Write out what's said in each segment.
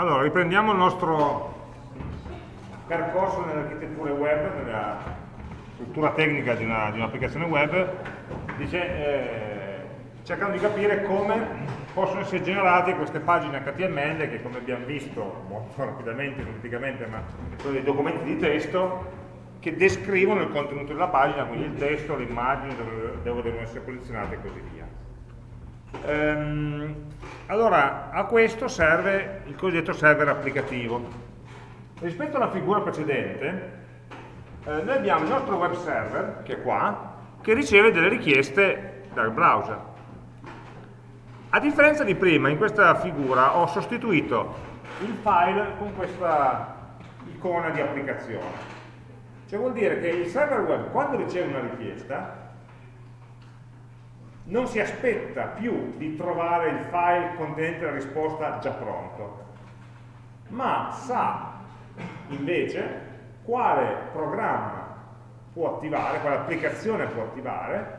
Allora, riprendiamo il nostro percorso nelle architetture web, nella struttura tecnica di un'applicazione un web, dice, eh, cercando di capire come possono essere generate queste pagine HTML che come abbiamo visto molto rapidamente, sinteticamente, ma sono dei documenti di testo che descrivono il contenuto della pagina, quindi il testo, le immagini, dove devono essere posizionate e così via. Ehm, allora, a questo serve il cosiddetto server applicativo. Rispetto alla figura precedente, eh, noi abbiamo il nostro web server, che è qua, che riceve delle richieste dal browser. A differenza di prima, in questa figura ho sostituito il file con questa icona di applicazione. Cioè vuol dire che il server web, quando riceve una richiesta, non si aspetta più di trovare il file contenente la risposta già pronto, ma sa invece quale programma può attivare, quale applicazione può attivare,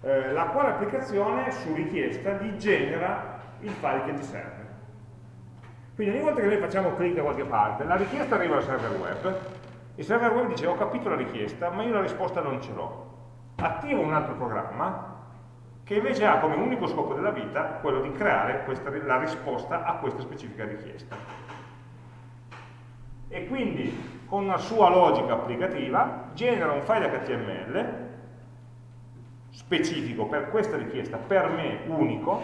eh, la quale applicazione su richiesta gli genera il file che gli serve. Quindi ogni volta che noi facciamo clic da qualche parte, la richiesta arriva al server web, il server web dice ho capito la richiesta, ma io la risposta non ce l'ho. Attivo un altro programma che invece ha come unico scopo della vita quello di creare questa, la risposta a questa specifica richiesta. E quindi con una sua logica applicativa genera un file HTML specifico per questa richiesta, per me unico,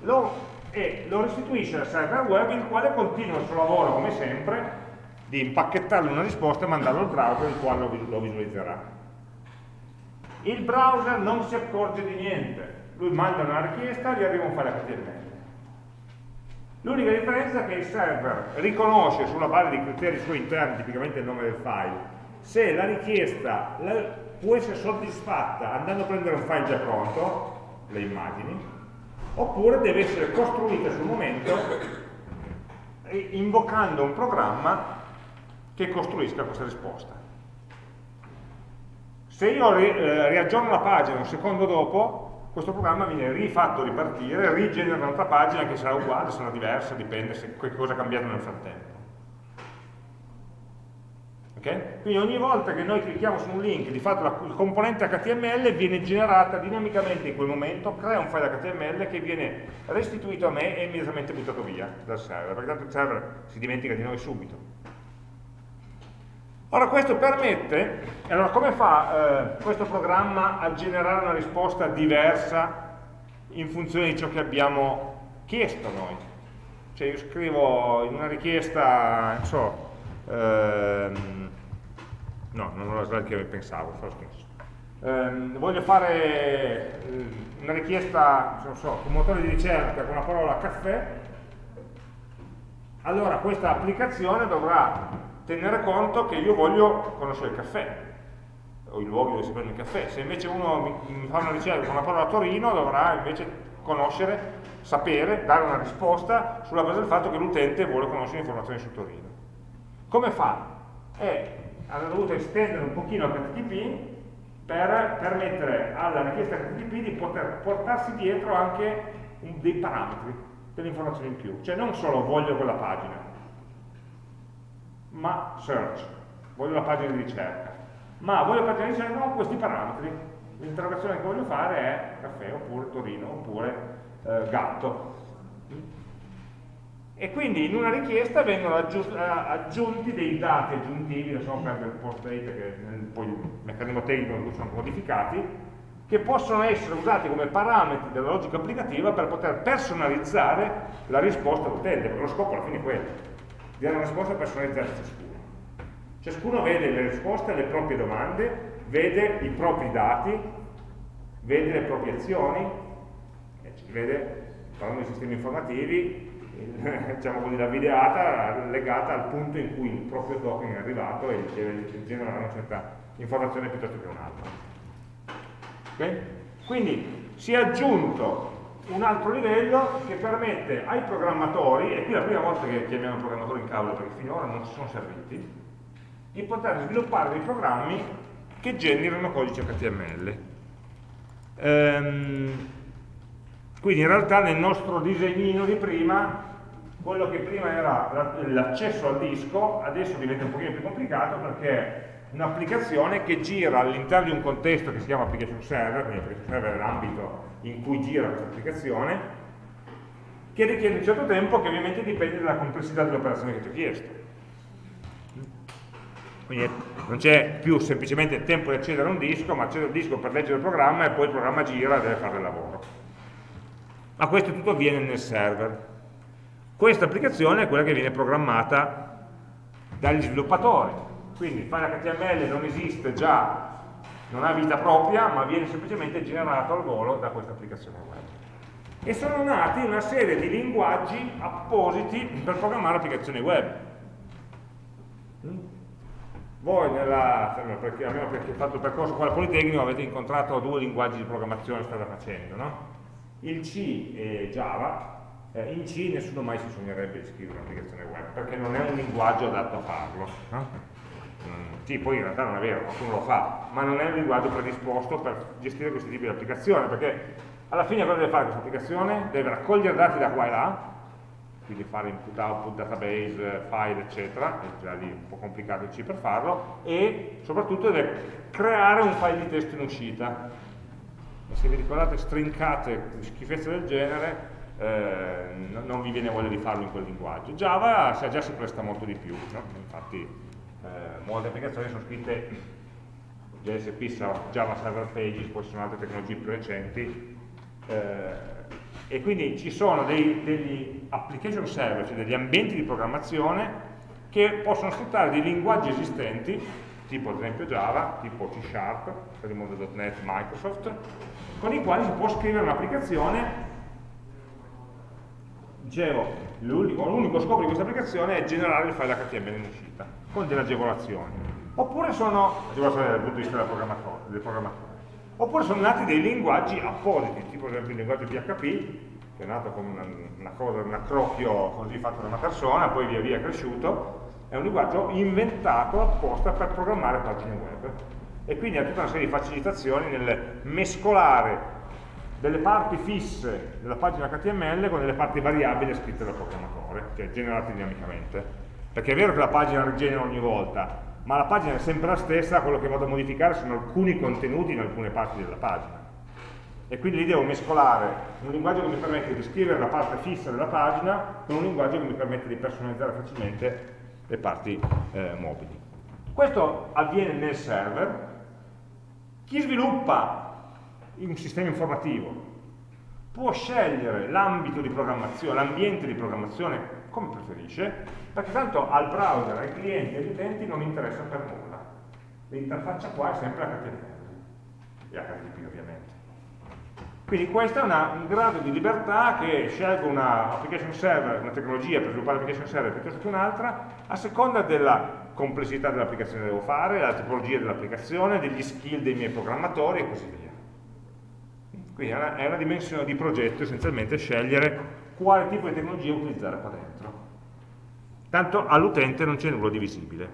lo, e lo restituisce al server web il quale continua il suo lavoro come sempre di impacchettargli una risposta e mandarlo al browser il quale lo visualizzerà il browser non si accorge di niente. Lui manda una richiesta e gli arriva un file HTML l'unica differenza è che il server riconosce sulla base di criteri suoi interni tipicamente il nome del file se la richiesta può essere soddisfatta andando a prendere un file già pronto le immagini oppure deve essere costruita sul momento invocando un programma che costruisca questa risposta se io ri, eh, riaggiorno la pagina un secondo dopo, questo programma viene rifatto ripartire, rigenera un'altra pagina che sarà uguale, sarà diversa, dipende se cosa è cambiato nel frattempo. Okay? Quindi ogni volta che noi clicchiamo su un link, di fatto la, componente HTML viene generata dinamicamente in quel momento, crea un file HTML che viene restituito a me e immediatamente buttato via dal server, perché tanto il server si dimentica di noi subito. Ora questo permette, allora come fa eh, questo programma a generare una risposta diversa in funzione di ciò che abbiamo chiesto noi? Cioè io scrivo in una richiesta, non so, ehm, no, non la slide che pensavo, lo stesso. Ehm, voglio fare eh, una richiesta, non so, un motore di ricerca con la parola caffè, allora questa applicazione dovrà tenere conto che io voglio conoscere il caffè o i luoghi dove si prende il caffè. Se invece uno mi, mi fa una ricerca con una parola Torino dovrà invece conoscere, sapere, dare una risposta sulla base del fatto che l'utente vuole conoscere informazioni su Torino. Come fa? Eh, hanno dovuto estendere un pochino HTTP per permettere alla richiesta HTTP di poter portarsi dietro anche dei parametri, delle informazioni in più. Cioè non solo voglio quella pagina ma search, voglio la pagina di ricerca, ma voglio la pagina di ricerca con questi parametri. L'interrogazione che voglio fare è caffè oppure Torino oppure eh, gatto. E quindi in una richiesta vengono eh, aggiunti dei dati aggiuntivi, lasciamo perdere il post date che poi il meccanismo tecnico sono modificati, che possono essere usati come parametri della logica applicativa per poter personalizzare la risposta all'utente, perché lo scopo alla fine è quello di dare una risposta personalizzata a ciascuno. Ciascuno vede le risposte alle proprie domande, vede i propri dati, vede le proprie azioni, vede, parlando di sistemi informativi, diciamo così, la videata legata al punto in cui il proprio token è arrivato e deve generare una certa informazione piuttosto che un'altra. Okay? Quindi si è aggiunto un altro livello che permette ai programmatori, e qui è la prima volta che chiamiamo programmatori in causa perché finora non ci sono serviti, di poter sviluppare dei programmi che generano codice HTML. Ehm, quindi in realtà nel nostro disegnino di prima quello che prima era l'accesso al disco adesso diventa un pochino più complicato perché un'applicazione che gira all'interno di un contesto che si chiama application server, quindi application server è l'ambito in cui gira questa applicazione, che richiede un certo tempo che ovviamente dipende dalla complessità dell'operazione che ti ho chiesto. Quindi non c'è più semplicemente tempo di accedere a un disco, ma accedere al disco per leggere il programma e poi il programma gira e deve fare il lavoro. Ma questo tutto avviene nel server. Questa applicazione è quella che viene programmata dagli sviluppatori. Quindi il file HTML non esiste già, non ha vita propria, ma viene semplicemente generato al volo da questa applicazione web. E sono nati una serie di linguaggi appositi per programmare applicazioni web. Voi, nella, perché, almeno perché fatto il percorso qua al Politecnico, avete incontrato due linguaggi di programmazione state facendo, no? Il C e Java, eh, in C nessuno mai si sognerebbe di scrivere un'applicazione web, perché non è un linguaggio adatto a farlo. No? Sì, poi in realtà non è vero, qualcuno lo fa, ma non è un linguaggio predisposto per gestire questo tipo di applicazione, perché alla fine cosa deve fare questa applicazione? Deve raccogliere dati da qua e là, quindi fare input, output, database, file, eccetera, è già lì un po' complicato il C per farlo, e soprattutto deve creare un file di testo in uscita. E se vi ricordate strincate schifezze del genere, eh, non vi viene voglia di farlo in quel linguaggio. Java già si presta molto di più, no? infatti molte applicazioni sono scritte JSP, Java Server Pages, poi ci sono altre tecnologie più recenti, eh, e quindi ci sono dei, degli application server, cioè degli ambienti di programmazione che possono sfruttare dei linguaggi esistenti, tipo ad esempio Java, tipo C Sharp, per il mondo.NET Microsoft, con i quali si può scrivere un'applicazione. Dicevo, l'unico scopo di questa applicazione è generare il file HTML in uscita, con delle agevolazioni. Oppure sono, agevolazioni dal punto di vista del programmatore, del programmatore. Oppure sono nati dei linguaggi appositi, tipo ad esempio il linguaggio PHP, che è nato come una, una cosa, un accrocchio così fatto da una persona, poi via via è cresciuto, è un linguaggio inventato apposta per programmare pagine web. E quindi ha tutta una serie di facilitazioni nel mescolare delle parti fisse della pagina HTML con delle parti variabili scritte dal programmatore, cioè generate dinamicamente. Perché è vero che la pagina rigenera ogni volta, ma la pagina è sempre la stessa, quello che vado a modificare sono alcuni contenuti in alcune parti della pagina. E quindi lì devo mescolare un linguaggio che mi permette di scrivere la parte fissa della pagina con un linguaggio che mi permette di personalizzare facilmente le parti eh, mobili. Questo avviene nel server. Chi sviluppa un sistema informativo può scegliere l'ambito di programmazione, l'ambiente di programmazione come preferisce, perché tanto al browser, ai clienti agli utenti non interessa per nulla. L'interfaccia qua è sempre HTML e HTTP ovviamente. Quindi questo è una, un grado di libertà che scelgo una application server, una tecnologia per sviluppare l'application server piuttosto che un'altra, a seconda della complessità dell'applicazione che devo fare, della tipologia dell'applicazione, degli skill dei miei programmatori e così via. Quindi è una, è una dimensione di progetto essenzialmente scegliere quale tipo di tecnologia utilizzare qua dentro. Tanto all'utente non c'è nulla di visibile.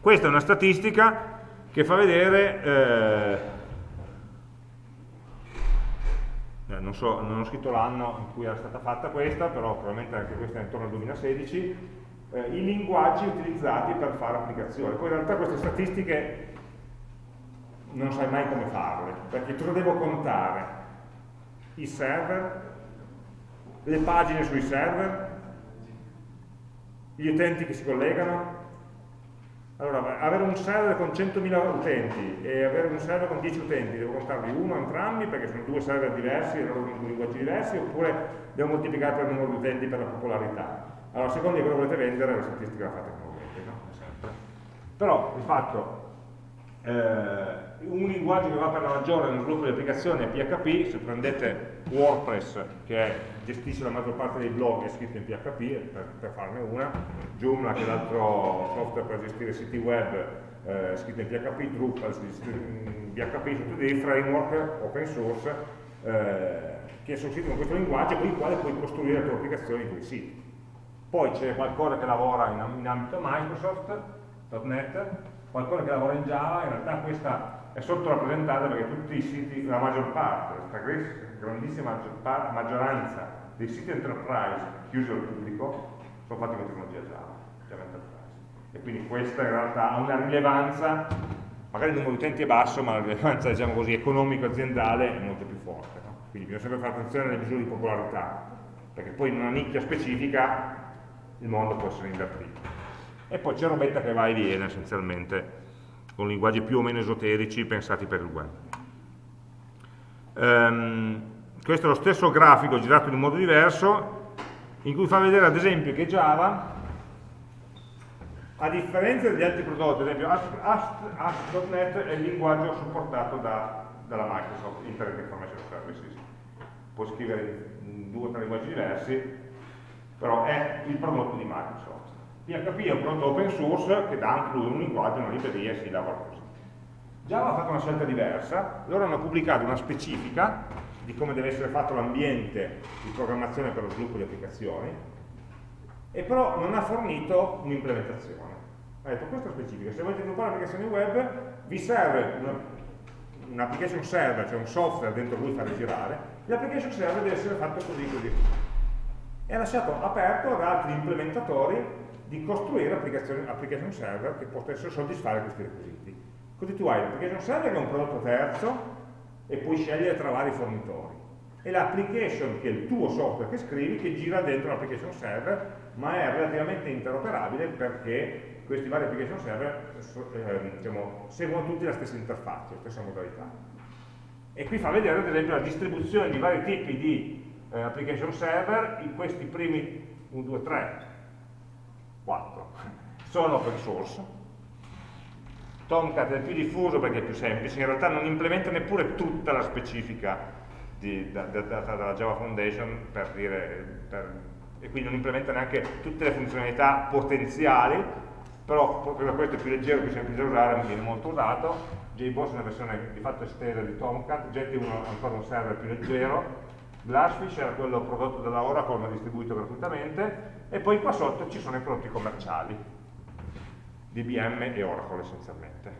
Questa è una statistica che fa vedere, eh, eh, non, so, non, ho scritto l'anno in cui era stata fatta questa, però probabilmente anche questa è intorno al 2016, eh, i linguaggi utilizzati per fare applicazioni. Poi in realtà queste statistiche non sai mai come farle, perché cosa devo contare? I server, le pagine sui server, gli utenti che si collegano. Allora, avere un server con 100.000 utenti e avere un server con 10 utenti, devo contarli uno entrambi perché sono due server diversi e loro linguaggi diversi, oppure devo moltiplicare per il numero di utenti per la popolarità. Allora, a seconda di cosa volete vendere, la statistica la fate come volete, no? Però, di fatto, eh, un linguaggio che va per la maggiore nello sviluppo di applicazioni è PHP, se prendete WordPress che gestisce la maggior parte dei blog è scritto in PHP, per, per farne una, Joomla che è l'altro software per gestire siti web eh, scritto in PHP, Drupal in PHP, sono tutti dei framework open source eh, che con questo linguaggio con il quale puoi costruire le tue applicazioni, i tuoi siti. Poi c'è qualcosa che lavora in, in ambito Microsoft.NET, qualcosa che lavora in Java, in realtà questa è sottorappresentata perché tutti i siti, la maggior parte, la grandissima maggioranza dei siti enterprise chiusi al pubblico sono fatti con tecnologia Java, Java Enterprise. E quindi questa in realtà ha una rilevanza, magari il numero di utenti è basso, ma la rilevanza diciamo così, economico-aziendale è molto più forte. No? Quindi bisogna sempre fare attenzione alle misure di popolarità, perché poi in una nicchia specifica il mondo può essere invertito. E poi c'è robetta che va e viene essenzialmente, con linguaggi più o meno esoterici pensati per il web. Um, questo è lo stesso grafico girato in un modo diverso, in cui fa vedere ad esempio che Java, a differenza degli altri prodotti, ad esempio ASP.NET è il linguaggio supportato da, dalla Microsoft, Internet Information Services. Puoi scrivere in due o tre linguaggi diversi, però è il prodotto di Microsoft. PHP è un prodotto open source che dà anche lui un linguaggio, una libreria e si lavora così. Java ha fatto una scelta diversa, loro hanno pubblicato una specifica di come deve essere fatto l'ambiente di programmazione per lo sviluppo di applicazioni, e però non ha fornito un'implementazione. Ha detto questa specifica, se volete sviluppare applicazioni web vi serve un server, cioè un software dentro cui fare girare, l'application server deve essere fatto così così. E ha lasciato aperto ad altri implementatori di costruire application server che potessero soddisfare questi requisiti. Così tu hai l'application server che è un prodotto terzo e puoi scegliere tra vari fornitori. E l'application, che è il tuo software che scrivi, che gira dentro l'application server, ma è relativamente interoperabile perché questi vari application server eh, diciamo, seguono tutti la stessa interfaccia, la stessa modalità. E qui fa vedere ad esempio la distribuzione di vari tipi di eh, application server in questi primi 1, 2, 3, 4 sono open source. Tomcat è il più diffuso perché è più semplice. In realtà non implementa neppure tutta la specifica data dalla Java Foundation per dire, per, e quindi non implementa neanche tutte le funzionalità potenziali però proprio per questo è più leggero, più semplice da usare, non viene molto usato. JBoss è una versione di fatto estesa di Tomcat Jetty è ancora un server più leggero. Glassfish era quello prodotto dalla Oracle ma distribuito gratuitamente e poi qua sotto ci sono i prodotti commerciali. DBM e Oracle essenzialmente.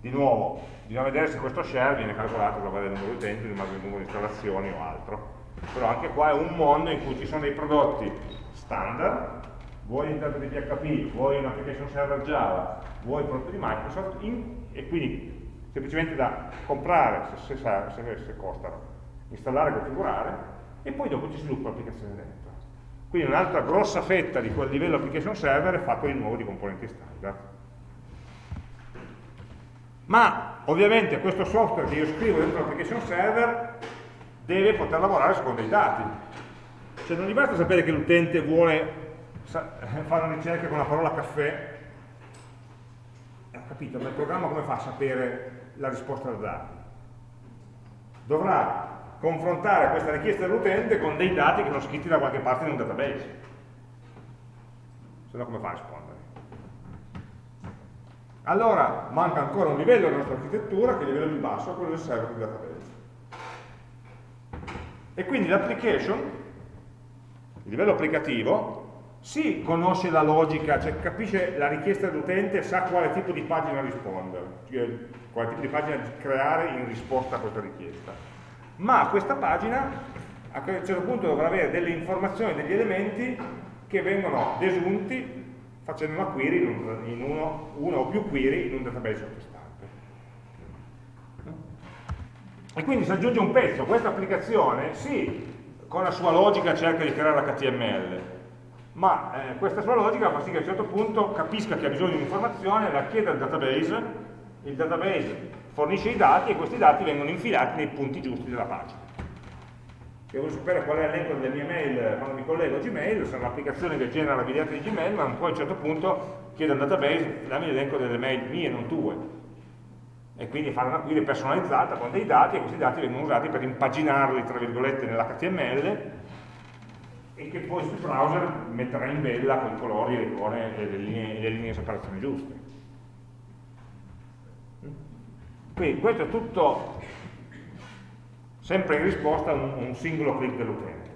Di nuovo bisogna vedere se questo share viene calcolato sulla base del numero di utenti, sulla base del numero di installazioni o altro. Però anche qua è un mondo in cui ci sono dei prodotti standard. Vuoi l'interno di PHP, vuoi un application server Java, vuoi il prodotto di Microsoft in, e quindi semplicemente da comprare se, se, se, se costano installare e configurare e poi dopo ci sviluppa l'applicazione dentro. Quindi un'altra grossa fetta di quel livello application server è fatto di nuovo di componenti standard. Ma ovviamente questo software che io scrivo dentro l'application server deve poter lavorare secondo i dati. Cioè non gli basta sapere che l'utente vuole fare una ricerca con la parola caffè, ho capito, ma il programma come fa a sapere la risposta da dati? Dovrà confrontare questa richiesta dell'utente con dei dati che sono scritti da qualche parte in un database. Se no come fa a rispondere? Allora manca ancora un livello della nostra architettura che è il livello più basso, quello del server di database. E quindi l'application, il livello applicativo, sì, conosce la logica, cioè capisce la richiesta dell'utente, sa quale tipo di pagina rispondere, cioè quale tipo di pagina creare in risposta a questa richiesta ma questa pagina a un certo punto dovrà avere delle informazioni, degli elementi che vengono desunti facendo una query in, in uno, uno, o più query in un database sottostante. E quindi si aggiunge un pezzo, questa applicazione, sì, con la sua logica cerca di creare l'HTML, ma eh, questa sua logica fa sì che a un certo punto capisca che ha bisogno di un'informazione, la chiede al database, il database fornisce i dati e questi dati vengono infilati nei punti giusti della pagina. Se voglio sapere qual è l'elenco delle mie mail quando mi collego a Gmail, sarà un'applicazione che genera la videata di Gmail, ma poi a un certo punto chiede al database dammi l'elenco delle mail mie, non tue. E quindi fare una query personalizzata con dei dati e questi dati vengono usati per impaginarli, tra virgolette, nell'HTML e che poi sul browser metterà in bella con i colori, le icone e le linee di separazione giuste. Quindi questo è tutto sempre in risposta a un, un singolo clic dell'utente.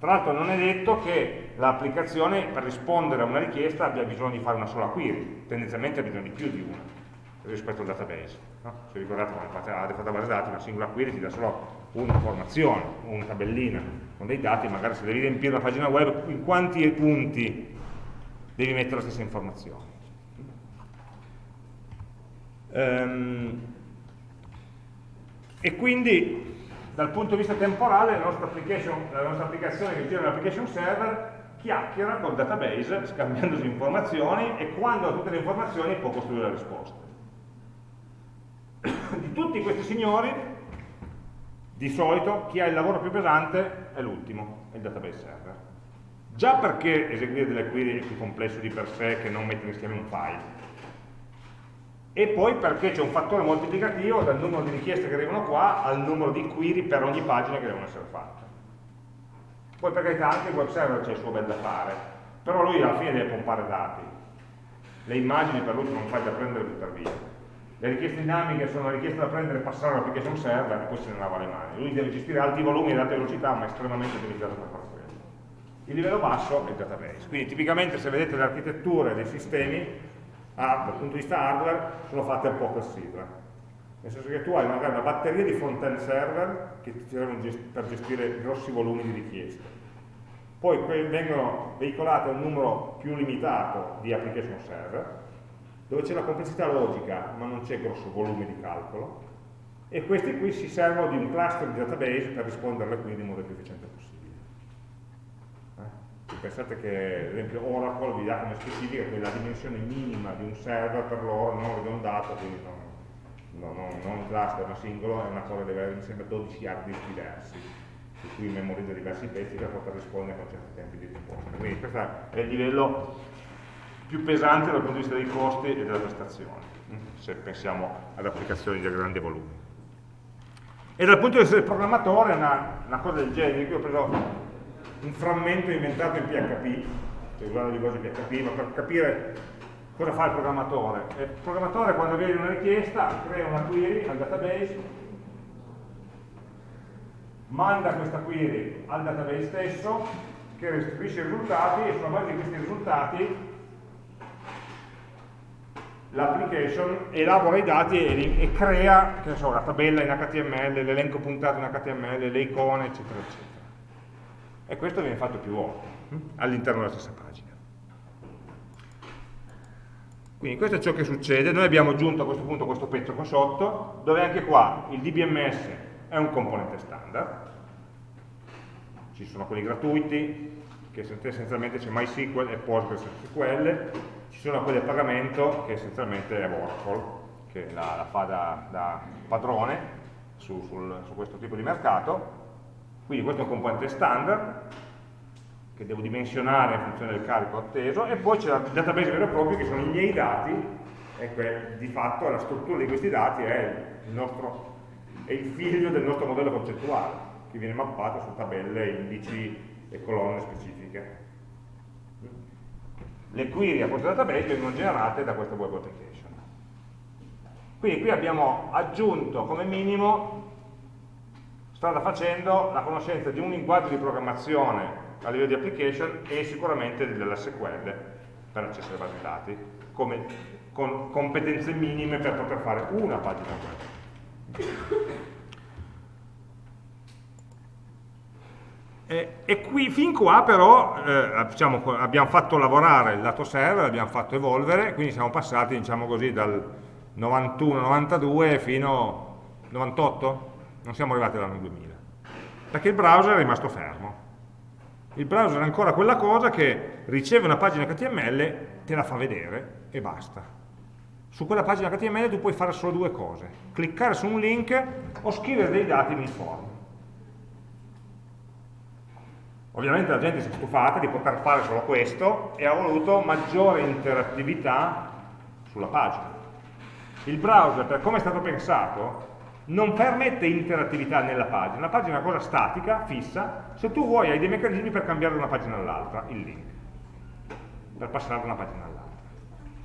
Tra l'altro non è detto che l'applicazione per rispondere a una richiesta abbia bisogno di fare una sola query, tendenzialmente ha bisogno di più di una rispetto al database. No? Se ricordate quando fate la database dati, una singola query ti dà solo un'informazione, una tabellina con dei dati, magari se devi riempire una pagina web, in quanti punti devi mettere la stessa informazione. Um, e quindi dal punto di vista temporale la nostra, la nostra applicazione che gira l'application server chiacchiera col database scambiandosi informazioni e quando ha tutte le informazioni può costruire la risposta. Di tutti questi signori, di solito, chi ha il lavoro più pesante è l'ultimo, il database server. Già perché eseguire delle query è più complesso di per sé che non mettere insieme un file, e poi perché c'è un fattore moltiplicativo dal numero di richieste che arrivano qua al numero di query per ogni pagina che devono essere fatte. Poi per carità anche il web server c'è il suo bel da fare, però lui alla fine deve pompare dati. Le immagini per lui sono file da prendere e buttare via. Le richieste dinamiche sono una richiesta da prendere e passare all'application server e poi se ne lava le mani. Lui deve gestire alti volumi e alta velocità, ma estremamente utilizzato per fare quello. Il livello basso è il database. Quindi tipicamente se vedete le architetture dei sistemi ah, dal punto di vista hardware sono fatte un po' per sigla. Nel senso che tu hai magari una batteria di front-end server che ti servono per gestire grossi volumi di richieste. Poi vengono veicolate un numero più limitato di application server, dove c'è la complessità logica ma non c'è grosso volume di calcolo, e questi qui si servono di un cluster di database per rispondere alle query in modo più efficiente possibile pensate che ad esempio Oracle vi dà come specifica che la dimensione minima di un server per loro non ridondato, quindi non, non, non un cluster ma singolo, è una cosa che deve avere insieme 12 hard disk diversi, su cui memorizza diversi pezzi per poter rispondere con certi tempi di risposta. Quindi questo è il livello più pesante dal punto di vista dei costi e della prestazione, se pensiamo ad applicazioni di grande volume. E dal punto di vista del programmatore una, una cosa del genere, qui ho preso un frammento inventato in PHP, cioè usando di cose PHP, ma per capire cosa fa il programmatore. Il programmatore quando vede una richiesta crea una query al database, manda questa query al database stesso, che restituisce i risultati e sulla base di questi risultati l'application elabora i dati e, e crea so, la tabella in HTML, l'elenco puntato in HTML, le icone, eccetera, eccetera e questo viene fatto più volte hm, all'interno della stessa pagina. Quindi questo è ciò che succede, noi abbiamo aggiunto a questo punto questo pezzo qua sotto, dove anche qua il DBMS è un componente standard, ci sono quelli gratuiti, che essenzialmente c'è MySQL e PostgreSQL, ci sono quelli a pagamento, che essenzialmente è Oracle, che la, la fa da, da padrone su, sul, su questo tipo di mercato, quindi questo è un componente standard che devo dimensionare in funzione del carico atteso e poi c'è il database vero e proprio che sono i miei dati e di fatto la struttura di questi dati è il, nostro, è il figlio del nostro modello concettuale che viene mappato su tabelle, indici e colonne specifiche. Le query a questo database vengono generate da questa web application. Quindi qui abbiamo aggiunto come minimo strada facendo la conoscenza di un linguaggio di programmazione a livello di application e sicuramente dell'SQL per accesso ai basi dati, come, con competenze minime per poter fare una pagina web. E, e qui, fin qua però eh, diciamo, abbiamo fatto lavorare il lato server, l'abbiamo fatto evolvere, quindi siamo passati diciamo così, dal 91-92 fino al 98, non siamo arrivati all'anno 2000, perché il browser è rimasto fermo. Il browser è ancora quella cosa che riceve una pagina HTML, te la fa vedere e basta. Su quella pagina HTML tu puoi fare solo due cose, cliccare su un link o scrivere dei dati nel form. Ovviamente la gente si è stufata di poter fare solo questo e ha voluto maggiore interattività sulla pagina. Il browser, per come è stato pensato, non permette interattività nella pagina, la pagina è una cosa statica, fissa, se tu vuoi hai dei meccanismi per cambiare da una pagina all'altra, il link, per passare da una pagina all'altra.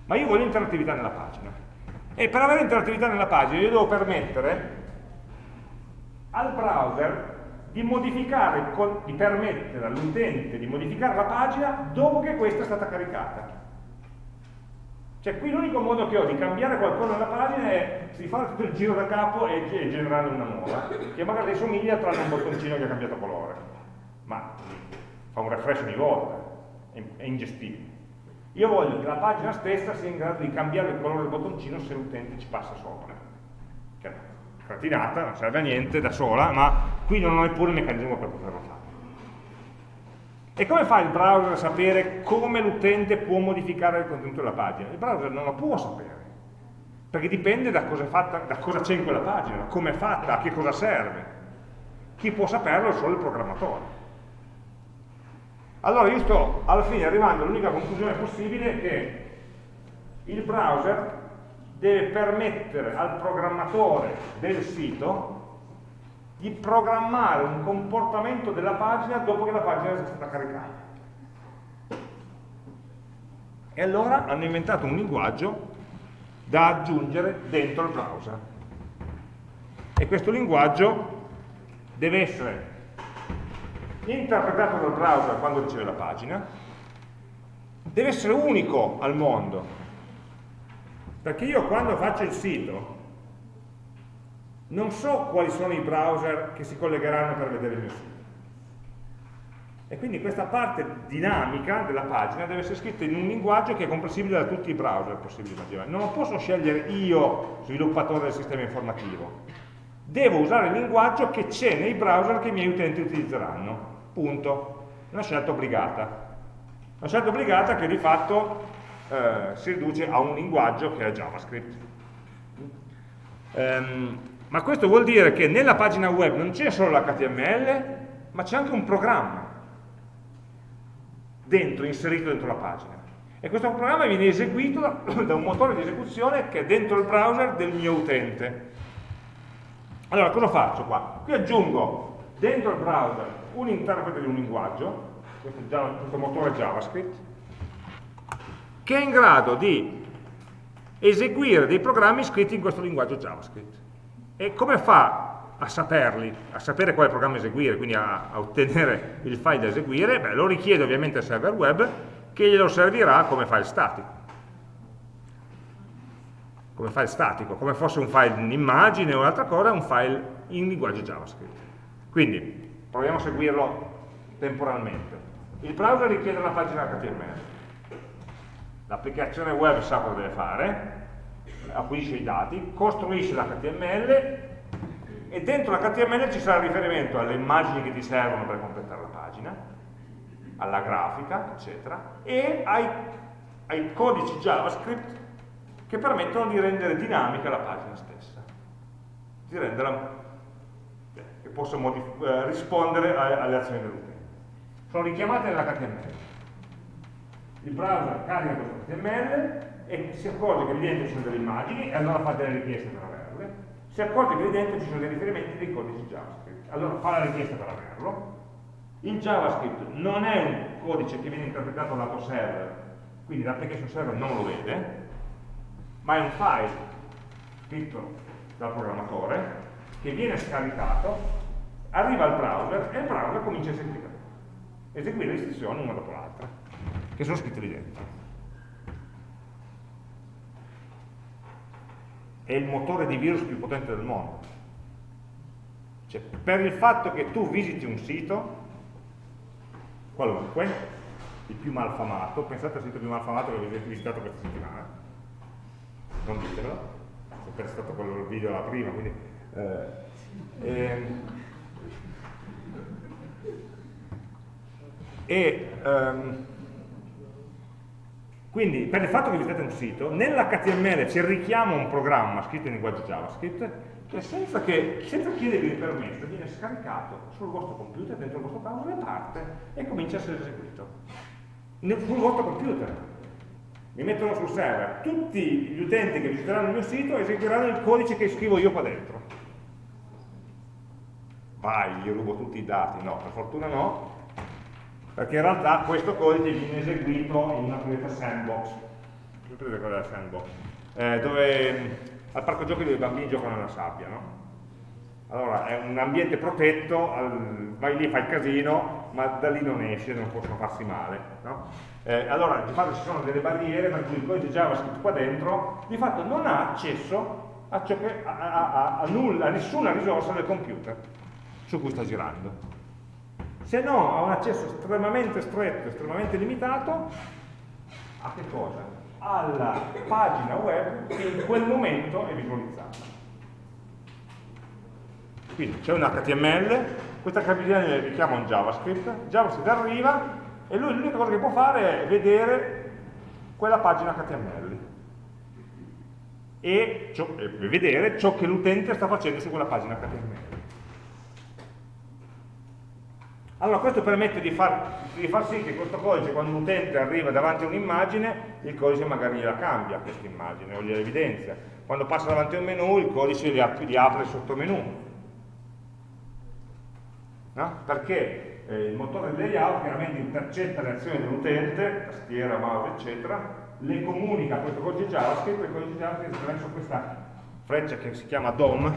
Ma io voglio interattività nella pagina. E per avere interattività nella pagina io devo permettere al browser di modificare, di permettere all'utente di modificare la pagina dopo che questa è stata caricata. Cioè qui l'unico modo che ho di cambiare qualcosa nella pagina è di fare tutto il giro da capo e, generare una nuova, che magari somiglia tranne un bottoncino che ha cambiato colore. Ma fa un refresh ogni volta, è ingestibile. Io voglio che la pagina stessa sia in grado di cambiare il colore del bottoncino se l'utente ci passa sopra. Che è cretinata, non serve a niente da sola, ma qui non ho neppure il meccanismo per poterlo fare. E come fa il browser a sapere come l'utente può modificare il contenuto della pagina? Il browser non lo può sapere, perché dipende da cosa c'è in quella pagina, come è fatta, a che cosa serve. Chi può saperlo è solo il programmatore. Allora io sto alla fine arrivando all'unica conclusione possibile che il browser deve permettere al programmatore del sito di programmare un comportamento della pagina dopo che la pagina è stata caricata. E allora hanno inventato un linguaggio da aggiungere dentro il browser. E questo linguaggio deve essere interpretato dal browser quando riceve la pagina, deve essere unico al mondo, perché io quando faccio il sito non so quali sono i browser che si collegheranno per vedere il mio sito. E quindi questa parte dinamica della pagina deve essere scritta in un linguaggio che è comprensibile da tutti i browser possibili immaginare. Non lo posso scegliere io, sviluppatore del sistema informativo. Devo usare il linguaggio che c'è nei browser che i miei utenti utilizzeranno. Punto. Una scelta obbligata. Una scelta obbligata che di fatto eh, si riduce a un linguaggio che è JavaScript. Um, ma questo vuol dire che nella pagina web non c'è solo l'HTML, ma c'è anche un programma dentro, inserito dentro la pagina. E questo programma viene eseguito da un motore di esecuzione che è dentro il browser del mio utente. Allora, cosa faccio qua? Qui aggiungo dentro il browser un interprete di un linguaggio, questo, questo motore JavaScript, che è in grado di eseguire dei programmi scritti in questo linguaggio JavaScript. E come fa a saperli, a sapere quale programma eseguire, quindi a, a ottenere il file da eseguire? Beh, lo richiede ovviamente al server web che glielo servirà come file statico. Come file statico, come fosse un file in immagine o un'altra cosa, un file in linguaggio JavaScript. Quindi, proviamo a seguirlo temporalmente. Il browser richiede una pagina HTML. L'applicazione web sa cosa deve fare, acquisisce i dati, costruisce l'HTML e dentro l'HTML ci sarà riferimento alle immagini che ti servono per completare la pagina, alla grafica, eccetera, e ai, ai codici JavaScript che permettono di rendere dinamica la pagina stessa, di renderla che possa eh, rispondere alle azioni dell'utente. Sono richiamate nell'HTML. Il browser carica questo HTML, e si accorge che lì dentro ci sono delle immagini e allora fa delle richieste per averle, si accorge che lì dentro ci sono dei riferimenti dei codici JavaScript, allora fa la richiesta per averlo, il JavaScript non è un codice che viene interpretato lato server, quindi l'application server non lo vede, ma è un file scritto dal programmatore che viene scaricato, arriva al browser e il browser comincia a eseguire, eseguire le istruzioni una dopo l'altra, che sono scritte lì dentro. È il motore di virus più potente del mondo. Cioè, per il fatto che tu visiti un sito, qualunque, il più malfamato, pensate al sito più malfamato che avete visitato questa settimana, non ditelo, perché è stato quello video la prima, quindi... Eh, ehm, e, um, quindi per il fatto che visitate un sito, nell'HTML c'è il richiamo a un programma scritto in linguaggio JavaScript che senza, che, senza chiedervi il permesso viene scaricato sul vostro computer, dentro il vostro browser e parte e comincia a essere eseguito. Sul vostro computer. Mi mettono sul server. Tutti gli utenti che visiteranno il mio sito eseguiranno il codice che scrivo io qua dentro. Vai, gli rubo tutti i dati. No, per fortuna no, perché in realtà questo codice viene eseguito in una cosiddetta sandbox sandbox? Eh, dove al parco giochi dove i bambini giocano nella sabbia no? allora è un ambiente protetto, vai lì, fai il casino, ma da lì non esce, non possono farsi male. No? Eh, allora di fatto ci sono delle barriere per cui il codice JavaScript qua dentro di fatto non ha accesso a, a, a, a, nulla, nessuna risorsa del computer su cui sta girando. Se no ha un accesso estremamente stretto, estremamente limitato a che cosa? Alla pagina web che in quel momento è visualizzata. Quindi c'è un HTML, questa HTML richiama un JavaScript, JavaScript arriva e lui l'unica cosa che può fare è vedere quella pagina HTML e, ciò, e vedere ciò che l'utente sta facendo su quella pagina HTML. Allora questo permette di far, di far, sì che questo codice quando l'utente arriva davanti a un'immagine il codice magari gliela cambia questa immagine o gliela evidenzia. Quando passa davanti a un menu il codice gli, ap gli apre il sottomenu no? perché? Eh, il motore del layout chiaramente intercetta le azioni dell'utente, tastiera, mouse, eccetera, le comunica a questo codice JavaScript e il codice JavaScript attraverso questa freccia che si chiama DOM,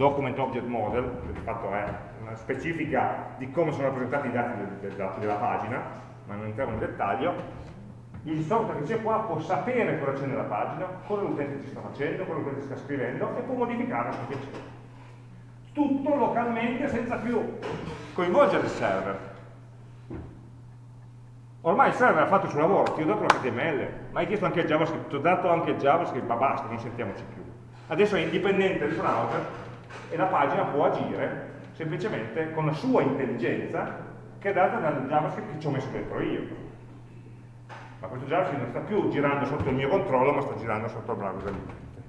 Document Object Model, che di fatto è una specifica di come sono rappresentati i dati del, del, della pagina, ma non entriamo nel dettaglio, il software che c'è qua può sapere cosa c'è nella pagina, cosa l'utente ci sta facendo, cosa l'utente sta scrivendo e può modificare a suo piacere tutto localmente senza più coinvolgere il server. Ormai il server ha fatto il suo lavoro, ti ho dato l'HTML, ma hai chiesto anche il JavaScript, ti ho dato anche il JavaScript, ma basta, non sentiamoci più. Adesso è indipendente il browser e la pagina può agire semplicemente con la sua intelligenza che è data dal JavaScript che ci ho messo dentro io. Ma questo JavaScript non sta più girando sotto il mio controllo, ma sta girando sotto il browser dell'utente.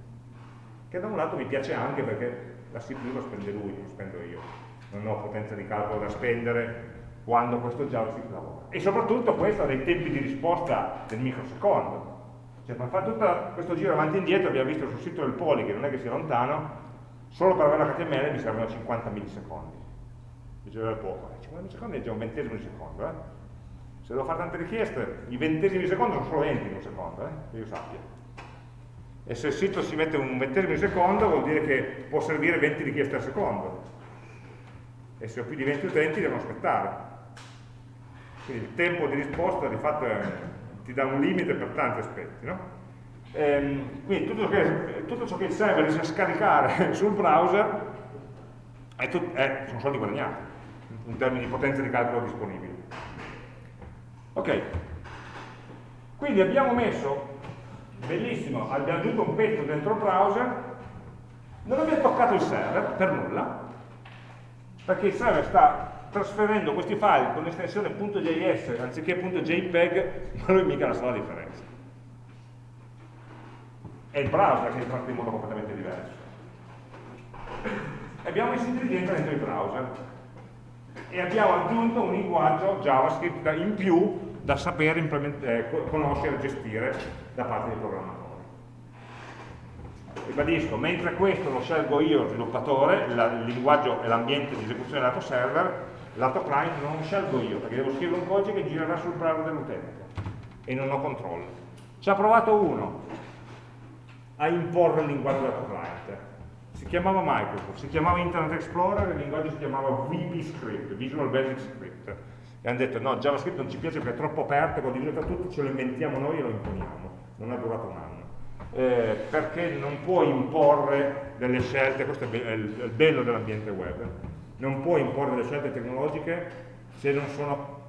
Che da un lato mi piace anche perché la CPU lo spende lui, non spendo io. Non ho potenza di calcolo da spendere quando questo JavaScript lavora. E soprattutto questo ha dei tempi di risposta del microsecondo. Cioè per fare tutto questo giro avanti e indietro, abbiamo visto sul sito del Poli, che non è che sia lontano, solo per avere l'HTML mi servono 50 millisecondi. Diceva poco, 50 millisecondi è già un ventesimo di secondo, eh? Se devo fare tante richieste, i ventesimi di secondo sono solo 20 in un secondo, eh? che io sappia e se il sito si mette un ventesimo di secondo vuol dire che può servire 20 richieste al secondo e se ho più di 20 utenti devono aspettare quindi il tempo di risposta di fatto è, ti dà un limite per tanti aspetti no? Ehm, quindi tutto ciò, che, tutto ciò, che, il server riesce a scaricare sul browser è tut, è, sono soldi guadagnati in termini di potenza di calcolo disponibili ok quindi abbiamo messo bellissimo, abbiamo aggiunto un pezzo dentro il browser, non abbiamo toccato il server per nulla, perché il server sta trasferendo questi file con l'estensione .js anziché .jpeg, ma lui mica la sa la differenza. È il browser che è fatto in modo completamente diverso. Abbiamo messo intelligenza dentro il browser e abbiamo aggiunto un linguaggio JavaScript in più da sapere eh, conoscere e gestire da parte dei programmatori. Ribadisco, mentre questo lo scelgo io, sviluppatore, il linguaggio e l'ambiente di esecuzione del lato server, lato client non lo scelgo io, perché devo scrivere un codice che girerà sul browser dell'utente e non ho controllo. Ci ha provato uno a imporre il linguaggio lato client, si chiamava Microsoft, si chiamava Internet Explorer, il linguaggio si chiamava VB Visual Basic Script e hanno detto no, JavaScript non ci piace perché è troppo aperto, è condiviso da tutti, ce lo inventiamo noi e lo imponiamo. Non è durato un anno. Eh, perché non può imporre delle scelte, questo è il bello dell'ambiente web, non può imporre delle scelte tecnologiche se non sono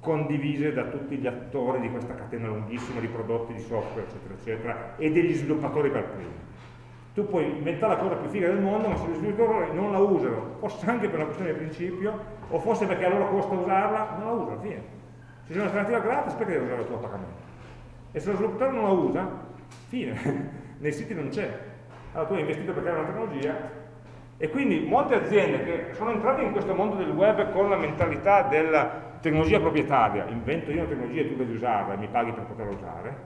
condivise da tutti gli attori di questa catena lunghissima di prodotti, di software, eccetera, eccetera, e degli sviluppatori per primi tu puoi inventare la cosa più figa del mondo, ma se gli sviluppatori non la usano, forse anche per una questione di principio, o forse perché a loro costa usarla, non la usano, fine. Se c'è un'alternativa gratis, perché devi usare il tuo attaccamento? E se lo sviluppatore non la usa, fine, nei siti non c'è. Allora tu hai investito per creare una tecnologia e quindi molte aziende che sono entrate in questo mondo del web con la mentalità della tecnologia proprietaria, invento io una tecnologia e tu devi usarla e mi paghi per poterla usare,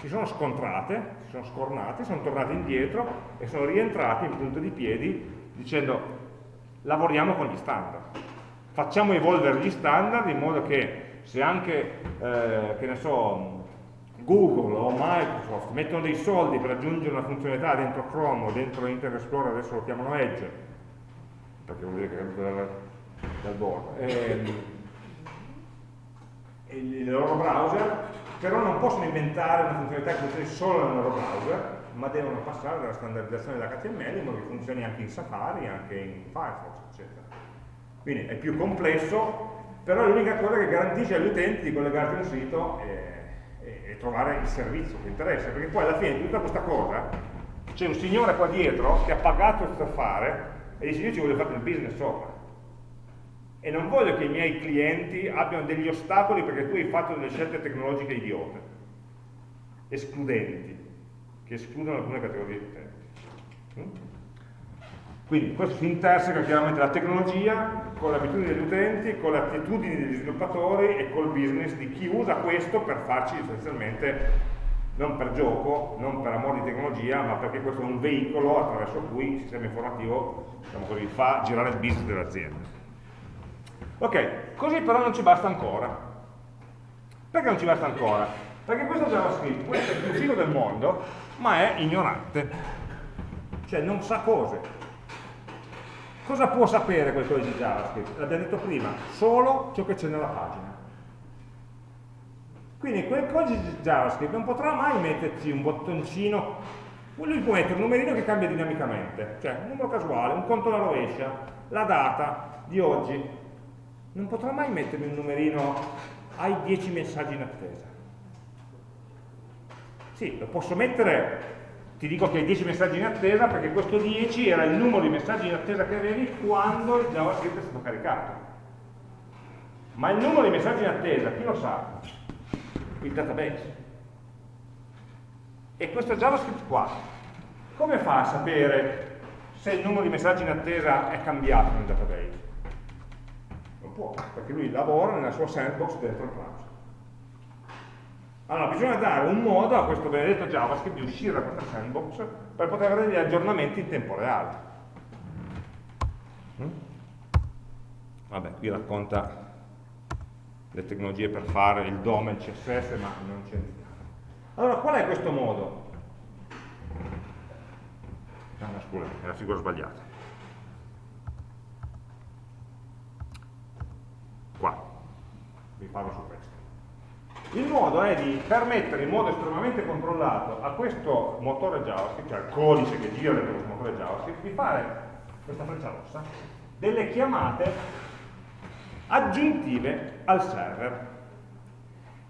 si sono scontrate, si sono scornate, sono tornate indietro e sono rientrate in punto di piedi dicendo lavoriamo con gli standard, facciamo evolvere gli standard in modo che se anche, eh, che ne so, Google o Microsoft mettono dei soldi per aggiungere una funzionalità dentro Chrome o dentro Internet Explorer, adesso lo chiamano Edge, perché vuol dire che è dal, bordo. Ehm, il loro browser, però non possono inventare una funzionalità che funzioni solo nel loro browser, ma devono passare dalla standardizzazione dell'HTML in modo che funzioni anche in Safari, anche in Firefox, eccetera. Quindi è più complesso, però è l'unica cosa che garantisce agli utenti di collegarsi a un sito e, e, e trovare il servizio che interessa, perché poi alla fine di tutta questa cosa c'è un signore qua dietro che ha pagato questo affare e dice io ci voglio fare del business sopra e non voglio che i miei clienti abbiano degli ostacoli perché tu hai fatto delle scelte tecnologiche idiote, escludenti, che escludono alcune categorie di utenti. Mm? Quindi questo si interseca chiaramente la tecnologia con le abitudini degli utenti, con le attitudini degli sviluppatori e col business di chi usa questo per farci essenzialmente non per gioco, non per amore di tecnologia, ma perché questo è un veicolo attraverso cui il sistema informativo diciamo così, fa girare il business dell'azienda. Ok, così però non ci basta ancora. Perché non ci basta ancora? Perché questo JavaScript, è il più figo del mondo, ma è ignorante. Cioè non sa cose. Cosa può sapere quel codice JavaScript? L'abbiamo detto prima, solo ciò che c'è nella pagina. Quindi quel codice JavaScript non potrà mai metterci un bottoncino, lui può mettere un numerino che cambia dinamicamente, cioè un numero casuale, un conto alla rovescia, la data di oggi. Non potrà mai mettermi un numerino, hai 10 messaggi in attesa. Sì, lo posso mettere ti dico che hai 10 messaggi in attesa perché questo 10 era il numero di messaggi in attesa che avevi quando il JavaScript è stato caricato. Ma il numero di messaggi in attesa, chi lo sa? Il database. E questo JavaScript qua, come fa a sapere se il numero di messaggi in attesa è cambiato nel database? Può, perché lui lavora nella sua sandbox dentro il browser. Allora bisogna dare un modo a questo benedetto JavaScript di uscire da questa sandbox per poter avere degli aggiornamenti in tempo reale. Mm? Vabbè, qui racconta le tecnologie per fare il DOM e il CSS, ma non c'è niente. Allora, qual è questo modo? Ah, scusa, è la figura sbagliata. Vi parlo su questo. Il modo è di permettere in modo estremamente controllato a questo motore JavaScript, cioè al codice che gira dentro questo motore JavaScript, di fare questa freccia rossa, delle chiamate aggiuntive al server,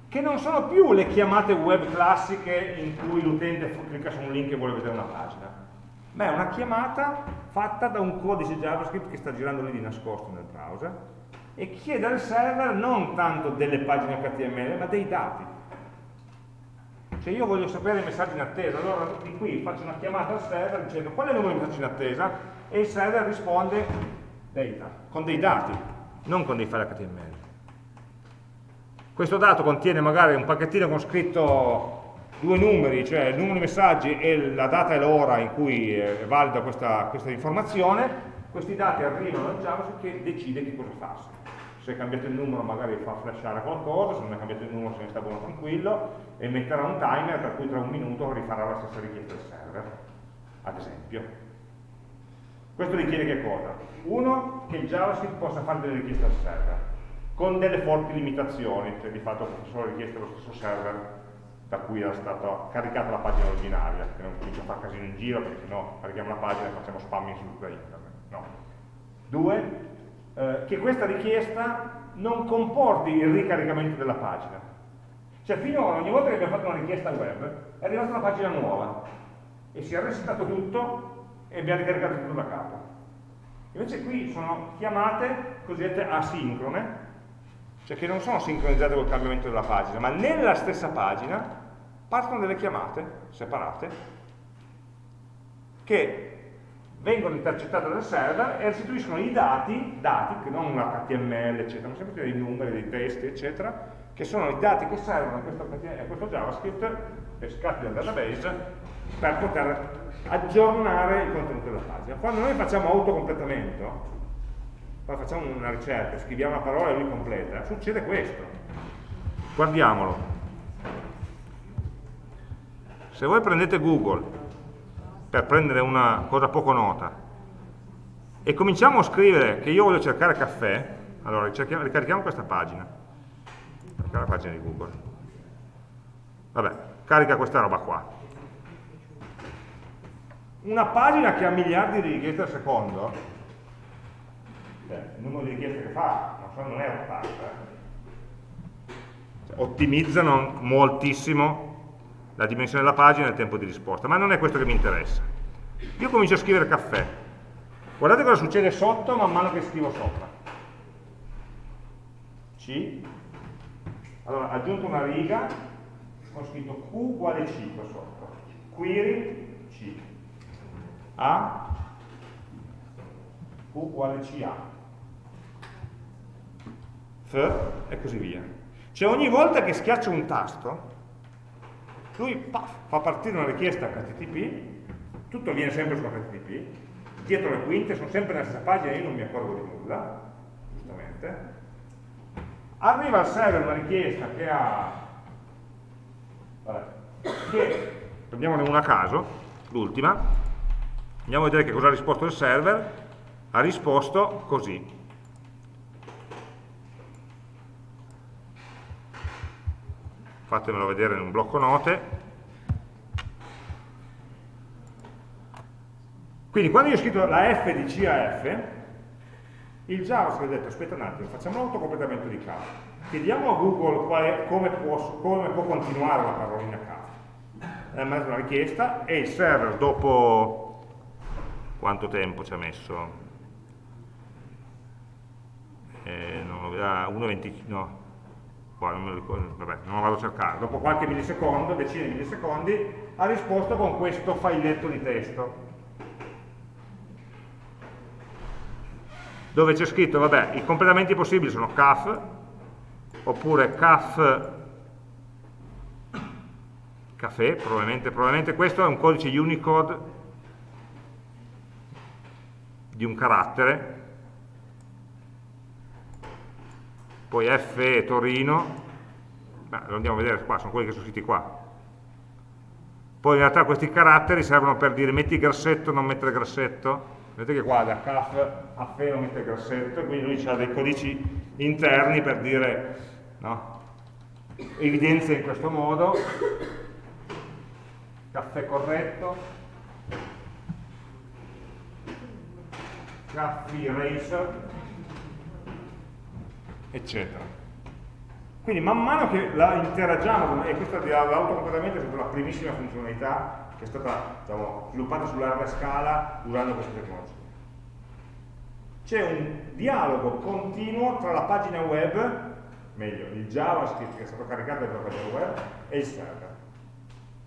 che non sono più le chiamate web classiche in cui l'utente clicca su un link e vuole vedere una pagina, ma è una chiamata fatta da un codice JavaScript che sta girando lì di nascosto nel browser, e chiede al server non tanto delle pagine HTML, ma dei dati. Cioè io voglio sapere i messaggi in attesa, allora di qui faccio una chiamata al server dicendo qual è il numero di messaggi in attesa? E il server risponde data, con dei dati, non con dei file HTML. Questo dato contiene magari un pacchettino con scritto due numeri, cioè il numero di messaggi e la data e l'ora in cui è valida questa, questa informazione, questi dati arrivano al JavaScript che decide che cosa farsi se cambiate il numero magari fa flashare qualcosa, se non è cambiato il numero se ne sta buono tranquillo e metterà un timer per cui tra un minuto rifarà la stessa richiesta del server, ad esempio. Questo richiede che cosa? Uno, che JavaScript possa fare delle richieste al server, con delle forti limitazioni, cioè di fatto sono richieste allo stesso server da cui era stata caricata la pagina originaria, che non comincia a fare casino in giro, perché sennò carichiamo la pagina e facciamo spamming su tutta internet. No. Due, eh, che questa richiesta non comporti il ricaricamento della pagina. Cioè finora ogni volta che abbiamo fatto una richiesta web è arrivata una pagina nuova e si è resettato tutto e abbiamo ricaricato tutto da capo. Invece qui sono chiamate cosiddette asincrone, cioè che non sono sincronizzate col cambiamento della pagina, ma nella stessa pagina partono delle chiamate separate che vengono intercettate dal server e restituiscono i dati, dati che non un HTML, eccetera, ma sempre dei numeri, dei testi, eccetera, che sono i dati che servono a questo, a questo JavaScript pescati dal database per poter aggiornare il contenuto della pagina. Quando noi facciamo autocompletamento, quando facciamo una ricerca, scriviamo una parola e lui completa, succede questo. Guardiamolo. Se voi prendete Google per prendere una cosa poco nota e cominciamo a scrivere che io voglio cercare caffè, allora ricarichiamo questa pagina, la pagina di Google. Vabbè, carica questa roba qua. Una pagina che ha miliardi di richieste al secondo, cioè, il numero di richieste che fa, non è 80, eh. cioè, ottimizzano moltissimo la dimensione della pagina e il tempo di risposta, ma non è questo che mi interessa. Io comincio a scrivere caffè, guardate cosa succede sotto man mano che scrivo sopra. C, allora aggiunto una riga, ho scritto Q uguale C qua sotto, query C, A, Q uguale CA, F. E così via. Cioè ogni volta che schiaccio un tasto, lui paf, fa partire una richiesta HTTP, tutto avviene sempre su HTTP, dietro le quinte sono sempre nella stessa pagina, io non mi accorgo di nulla, giustamente. Arriva al server una richiesta che ha, vabbè, che, prendiamone una a caso, l'ultima, andiamo a vedere che cosa ha risposto il server, ha risposto così, fatemelo vedere in un blocco note. Quindi quando io ho scritto la F di CAF, il JavaScript ha detto aspetta un attimo, facciamo un autocompletamento di CAF, chiediamo a Google quale, come, può, come, può, continuare la parolina CAF. Ha mandato una richiesta e il server dopo quanto tempo ci ha messo? Eh, no, 1,20 no, qua non me lo ricordo, vabbè, non vado a cercare, dopo qualche millisecondo, decine di millisecondi, ha risposto con questo filetto di testo. Dove c'è scritto, vabbè, i completamenti possibili sono CAF, oppure CAF caffè, probabilmente, probabilmente questo è un codice Unicode di un carattere poi F Torino, Beh, lo andiamo a vedere qua, sono quelli che sono scritti qua. Poi in realtà questi caratteri servono per dire metti grassetto, non mettere grassetto. Vedete che qua da CAF a FE non mette grassetto, quindi lui ha dei codici interni per dire, no? evidenzia in questo modo, caffè corretto, caffè eraser, eccetera. Quindi man mano che la interagiamo, e questa dell'autocompletamento è stata la primissima funzionalità che è stata diciamo, sviluppata su larga scala usando queste tecnologie. C'è un dialogo continuo tra la pagina web, meglio, il JavaScript che è stato caricato dalla pagina web, e il server.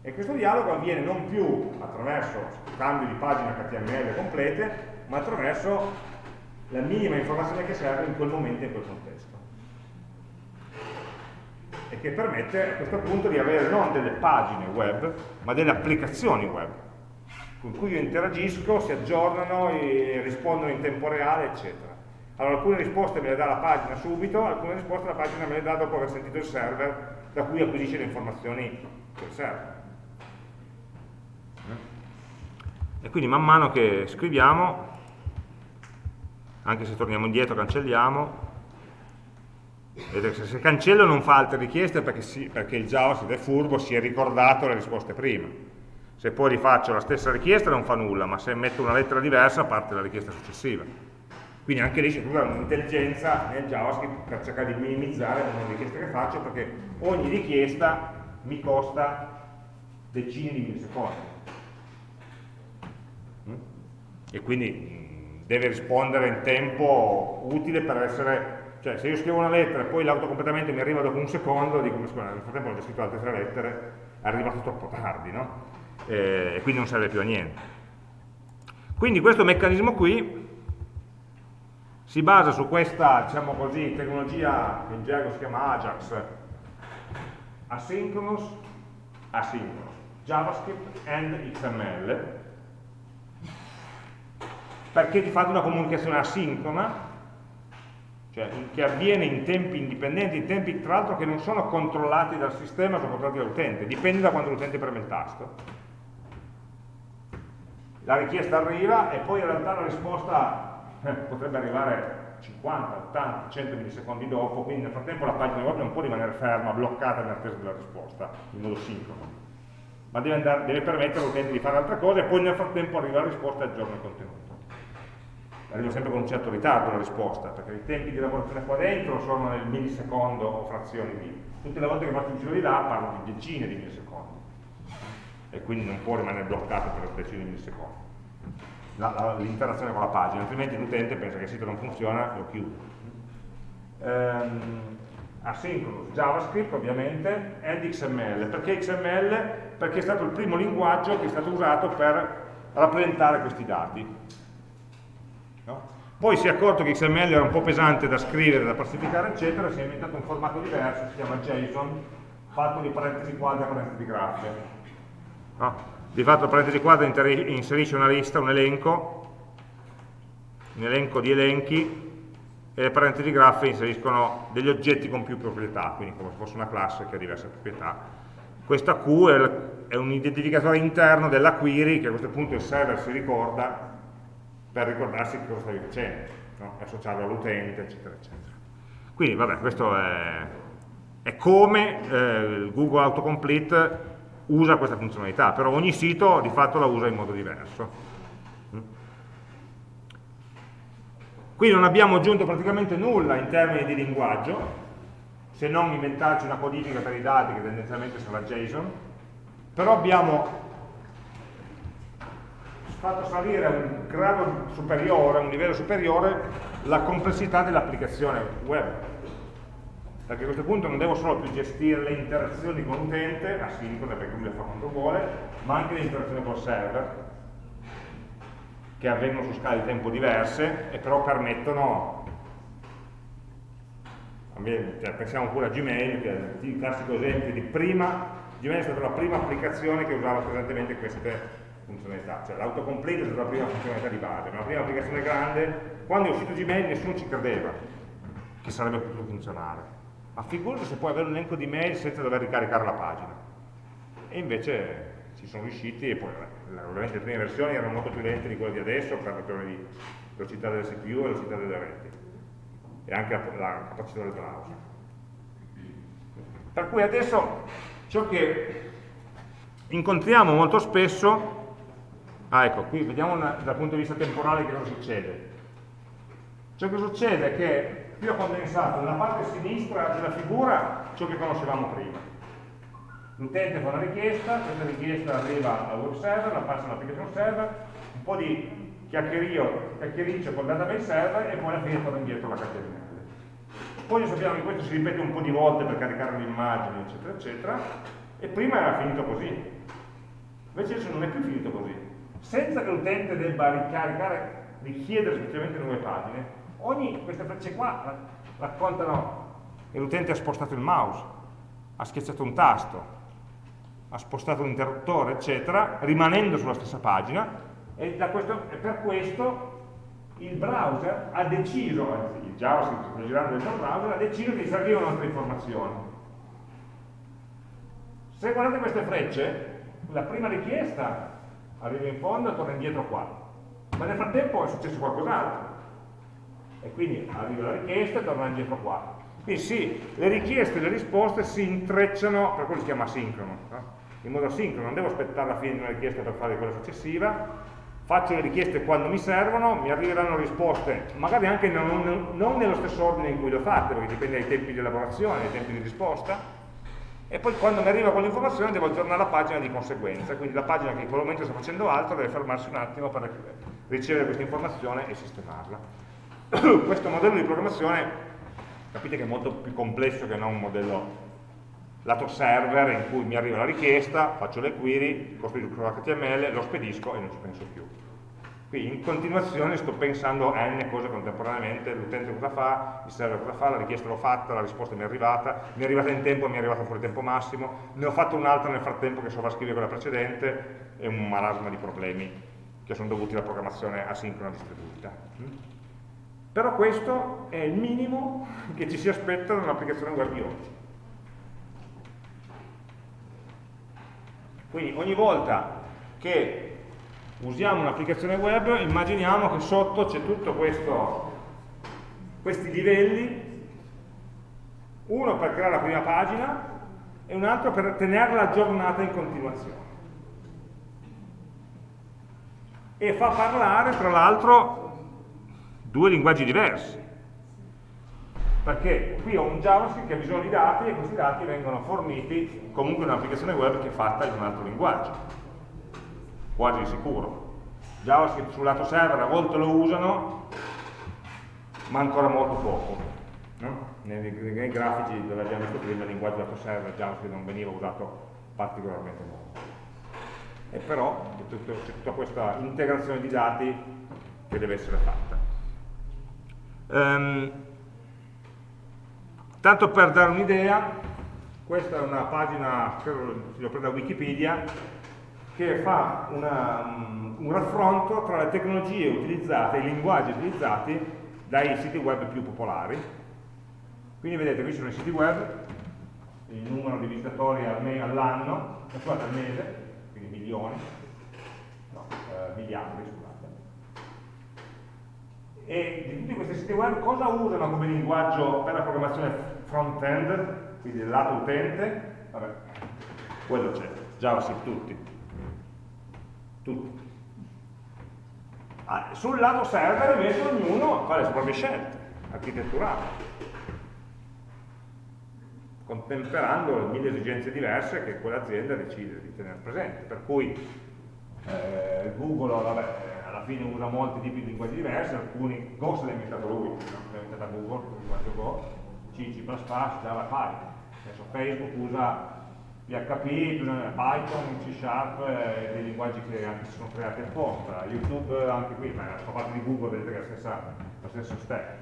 E questo dialogo avviene non più attraverso cambio di pagina HTML complete, ma attraverso la minima informazione che serve in quel momento e in quel contesto e che permette a questo punto di avere non delle pagine web ma delle applicazioni web con cui io interagisco, si aggiornano rispondono in tempo reale eccetera. Allora alcune risposte me le dà la pagina subito alcune risposte la pagina me le dà dopo aver sentito il server da cui acquisisce le informazioni del server. E quindi man mano che scriviamo anche se torniamo indietro cancelliamo vedete se cancello non fa altre richieste perché, sì, perché il JavaScript è furbo si è ricordato le risposte prima. Se poi rifaccio la stessa richiesta non fa nulla ma se metto una lettera diversa parte la richiesta successiva. Quindi anche lì c'è tutta un'intelligenza nel JavaScript per cercare di minimizzare le richieste che faccio perché ogni richiesta mi costa decine di millisecondi mm? e quindi deve rispondere in tempo utile per essere cioè se io scrivo una lettera e poi l'autocompletamento mi arriva dopo un secondo dico scusa nel frattempo ho già scritto altre tre lettere è arrivato troppo tardi no? e quindi non serve più a niente. Quindi questo meccanismo qui si basa su questa diciamo così tecnologia che in gergo si chiama Ajax. Asynchronous asynchronous. JavaScript and XML perché di fatto una comunicazione asincrona, cioè che avviene in tempi indipendenti, in tempi tra l'altro che non sono controllati dal sistema, sono controllati dall'utente, dipende da quando l'utente preme il tasto. La richiesta arriva e poi in realtà la risposta eh, potrebbe arrivare 50, 80, 100 millisecondi dopo, quindi nel frattempo la pagina web non può rimanere ferma, bloccata in attesa della risposta, in modo sincrono, ma deve, andare, deve permettere all'utente di fare altre cose e poi nel frattempo arriva la risposta e aggiorna il contenuto. Arriva sempre con un certo ritardo la risposta, perché i tempi di lavorazione qua dentro sono nel millisecondo o frazioni di. Tutte le volte che faccio un giro di là parlo di decine di millisecondi e quindi non può rimanere bloccato per decine di millisecondi l'interazione con la pagina, altrimenti l'utente pensa che il sito non funziona e lo chiude. Um, asynchronous, JavaScript ovviamente, and XML. Perché XML? Perché è stato il primo linguaggio che è stato usato per rappresentare questi dati. No? Poi si è accorto che XML era un po' pesante da scrivere, da classificare, eccetera, si è inventato un formato diverso, si chiama JSON, fatto di parentesi quadre e parentesi graffe. No? di fatto parentesi quadra inserisce una lista, un elenco, un elenco di elenchi e le parentesi graffe inseriscono degli oggetti con più proprietà, quindi come se fosse una classe che ha diverse proprietà. Questa Q è un identificatore interno della query che a questo punto il server si ricorda per ricordarsi che cosa stavi facendo, no? associarlo all'utente, eccetera, eccetera. Quindi, vabbè, questo è, è come eh, Google Autocomplete usa questa funzionalità, però ogni sito di fatto la usa in modo diverso. Qui non abbiamo aggiunto praticamente nulla in termini di linguaggio, se non inventarci una codifica per i dati che tendenzialmente sarà JSON, però abbiamo fatto salire a un grado superiore, a un livello superiore, la complessità dell'applicazione web. Perché a questo punto non devo solo più gestire le interazioni con l'utente, asincrone perché lui le fa quando vuole, ma anche le interazioni col server, che avvengono su scale di tempo diverse e però permettono cioè, pensiamo pure a Gmail, che è il classico esempio di prima, Gmail è stata la prima applicazione che usava presentemente queste funzionalità, cioè l'autocomplete è stata la prima funzionalità di base, ma la prima applicazione grande, quando è uscito Gmail nessuno ci credeva che sarebbe potuto funzionare ma figurati se puoi avere un elenco di mail senza dover ricaricare la pagina. E invece ci sono riusciti e poi ovviamente le prime versioni erano molto più lente di quelle di adesso per ragioni di velocità del CPU e velocità delle reti e anche la, la capacità del browser. Per cui adesso ciò che incontriamo molto spesso, ah ecco, qui vediamo una, dal punto di vista temporale che cosa succede. Ciò che succede è che qui ho condensato nella parte sinistra della figura ciò che conoscevamo prima. L'utente fa una richiesta, questa richiesta arriva al web server, la passa all'application server, un po' di chiacchiericcio col database server e poi alla fine torna indietro la HTML. Poi sappiamo che questo si ripete un po' di volte per caricare le immagini, eccetera, eccetera, e prima era finito così. Invece adesso non è più finito così. Senza che l'utente debba ricaricare, richiedere semplicemente nuove pagine, ogni, queste frecce qua raccontano che l'utente ha spostato il mouse, ha schiacciato un tasto, ha spostato un interruttore, eccetera, rimanendo sulla stessa pagina, e, questo, per questo il browser ha deciso, anzi il JavaScript sta girando dentro il browser, ha deciso di servire un'altra informazione. Se guardate queste frecce, la prima richiesta arriva in fondo e torna indietro qua, ma nel frattempo è successo qualcos'altro. E quindi arriva la richiesta e torna indietro qua. Quindi sì, le richieste e le risposte si intrecciano, per quello si chiama sincrono, no? in modo sincrono, non devo aspettare la fine di una richiesta per fare quella successiva, faccio le richieste quando mi servono, mi arriveranno risposte, magari anche non, non nello stesso ordine in cui le ho fatte, perché dipende dai tempi di elaborazione, dai tempi di risposta, e poi quando mi arriva quell'informazione devo aggiornare la pagina di conseguenza, quindi la pagina che in quel momento sta facendo altro deve fermarsi un attimo per ricevere questa informazione e sistemarla. questo modello di programmazione capite che è molto più complesso che non un modello lato server in cui mi arriva la richiesta, faccio le query, costruisco l'HTML, lo spedisco e non ci penso più. Qui in continuazione sto pensando a n cose contemporaneamente, l'utente cosa fa, il server cosa fa, la richiesta l'ho fatta, la risposta mi è arrivata, mi è arrivata in tempo, mi è arrivata fuori tempo massimo, ne ho fatto un'altra nel frattempo che sovrascrive quella precedente, e un marasma di problemi che sono dovuti alla programmazione asincrona distribuita. Però questo è il minimo che ci si aspetta da un'applicazione web di oggi. Quindi ogni volta che usiamo un'applicazione web, immaginiamo che sotto c'è tutto questo, questi livelli, uno per creare la prima pagina e un altro per tenerla aggiornata in continuazione. E fa parlare, tra l'altro, due linguaggi diversi. Perché qui ho un JavaScript che ha bisogno di dati e questi dati vengono forniti comunque in un'applicazione web che è fatta in un altro linguaggio quasi sicuro. JavaScript sul lato server a volte lo usano, ma ancora molto poco. No? Nei, nei, grafici dove abbiamo visto prima il linguaggio lato server JavaScript non veniva usato particolarmente molto. E però c'è tutta questa integrazione di dati che deve essere fatta. Um, tanto per dare un'idea, questa è una pagina, spero l'ho presa da Wikipedia, che fa una, un raffronto tra le tecnologie utilizzate, i linguaggi utilizzati dai siti web più popolari. Quindi vedete, qui sono i siti web, il numero di visitatori all'anno, scusate al mese, quindi milioni, no, eh, miliardi, scusate. E di tutti questi siti web cosa usano come linguaggio per la programmazione front-end, quindi del lato utente? Vabbè, quello c'è, JavaScript tutti tutti. Ah, sul lato server invece ognuno fa le proprie scelte architetturali, contemperando mille esigenze diverse che quell'azienda decide di tenere presente. Per cui eh, Google vabbè, alla fine usa molti tipi di linguaggi diversi, alcuni Go se l'ha inventato lui, l'ha inventata Google, il linguaggio Go, C, C++, Java, Python. Adesso Facebook usa PHP, Python, C Sharp, eh, dei linguaggi che anche sono creati apposta, YouTube anche qui, ma fa parte di Google, vedete che è la stessa, lo stesso stack